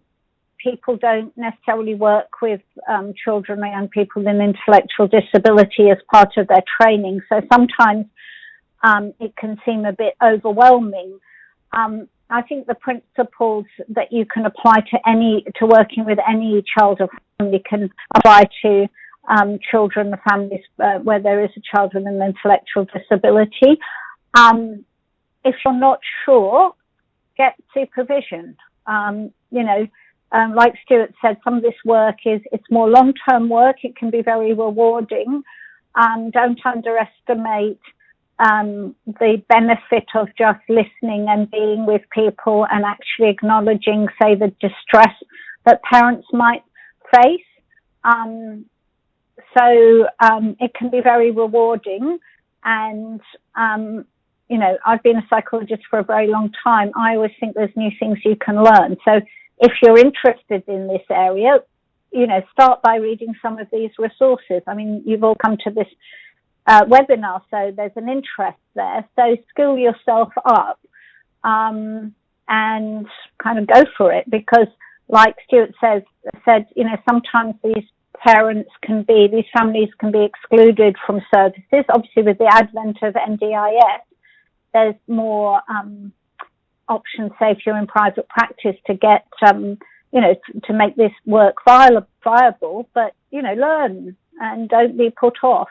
people don't necessarily work with um, children or young people with intellectual disability as part of their training. So sometimes um, it can seem a bit overwhelming. Um, I think the principles that you can apply to any to working with any child or family can apply to um, children families uh, where there is a child with an intellectual disability. Um, if you're not sure, get supervision. Um, you know, um, like Stewart said, some of this work is it's more long-term work. It can be very rewarding. Um, don't underestimate um, the benefit of just listening and being with people and actually acknowledging, say, the distress that parents might face. Um, so um, it can be very rewarding. And, um, you know, I've been a psychologist for a very long time. I always think there's new things you can learn. So if you're interested in this area, you know, start by reading some of these resources. I mean, you've all come to this uh, webinar, so there's an interest there. So skill yourself up um, and kind of go for it because, like Stewart says, said, you know, sometimes these parents can be, these families can be excluded from services. Obviously, with the advent of NDIS, there's more um, options, say if you're in private practice, to get, um, you know, to, to make this work viable, but, you know, learn and don't be put off.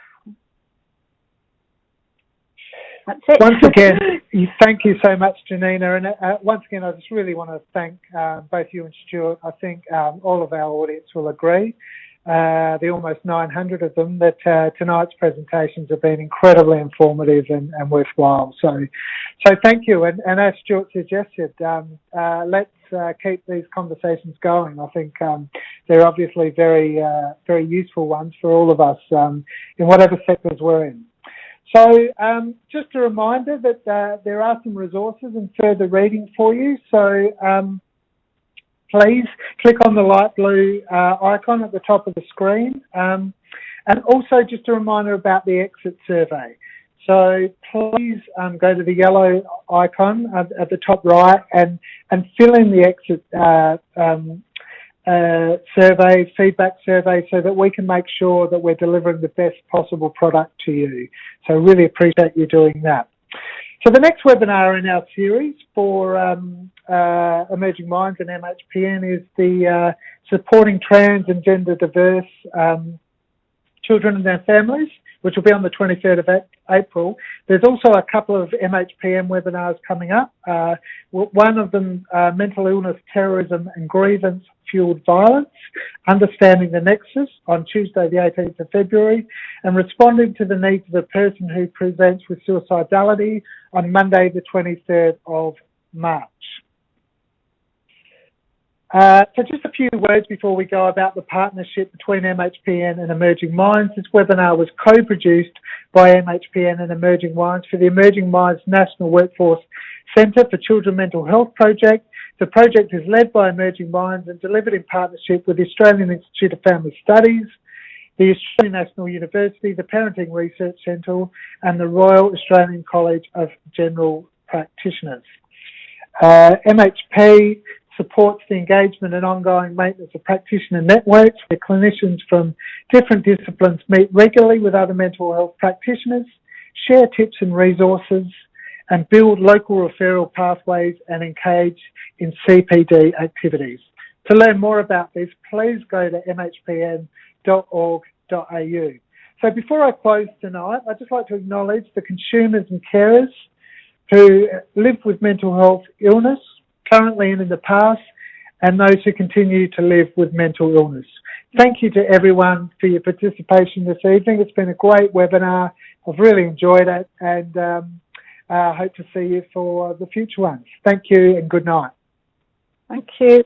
That's it. Once again, <laughs> thank you so much, Janina. And uh, once again, I just really want to thank uh, both you and Stewart. I think um, all of our audience will agree uh, the almost 900 of them, that uh, tonight's presentations have been incredibly informative and, and worthwhile. So, so thank you. And, and as Stewart suggested, um, uh, let's uh, keep these conversations going. I think um, they're obviously very, uh, very useful ones for all of us um, in whatever sectors we're in. So um, just a reminder that uh, there are some resources and further reading for you. So um, please click on the light blue uh, icon at the top of the screen. Um, and also just a reminder about the exit survey. So please um, go to the yellow icon at, at, the top right and, and fill in the exit uh, um, uh, survey, feedback survey, so that we can make sure that we're delivering the best possible product to you. So really appreciate you doing that. So the next webinar in our series for um, uh, Emerging Minds and MHPN is the uh, supporting trans and gender diverse um, children and their families, which will be on the 23rd of April. There's also a couple of MHPN webinars coming up. Uh, one of them, uh, mental illness, terrorism and grievance fueled violence, understanding the nexus on Tuesday the 18th of February, and responding to the needs of a person who presents with suicidality on Monday the 23rd of March. Uh, so just a few words before we go about the partnership between MHPN and Emerging Minds. This webinar was co-produced by MHPN and Emerging Minds for the Emerging Minds National Workforce Centre for Children Mental Health Project. The project is led by Emerging Minds and delivered in partnership with the Australian Institute of Family Studies, the Australian National University, the Parenting Research Centre and the Royal Australian College of General Practitioners. Uh, MHP supports the engagement and ongoing maintenance of practitioner networks where clinicians from different disciplines meet regularly with other mental health practitioners, share tips and resources, and build local referral pathways and engage in CPD activities. To learn more about this, please go to mhpn.org.au. So before I close tonight, I'd just like to acknowledge the consumers and carers who live with mental health illness currently and in the past, and those who continue to live with mental illness. Thank you to everyone for your participation this evening. It's been a great webinar. I've really enjoyed it and um, uh, hope to see you for the future ones. Thank you and good night. Thank you.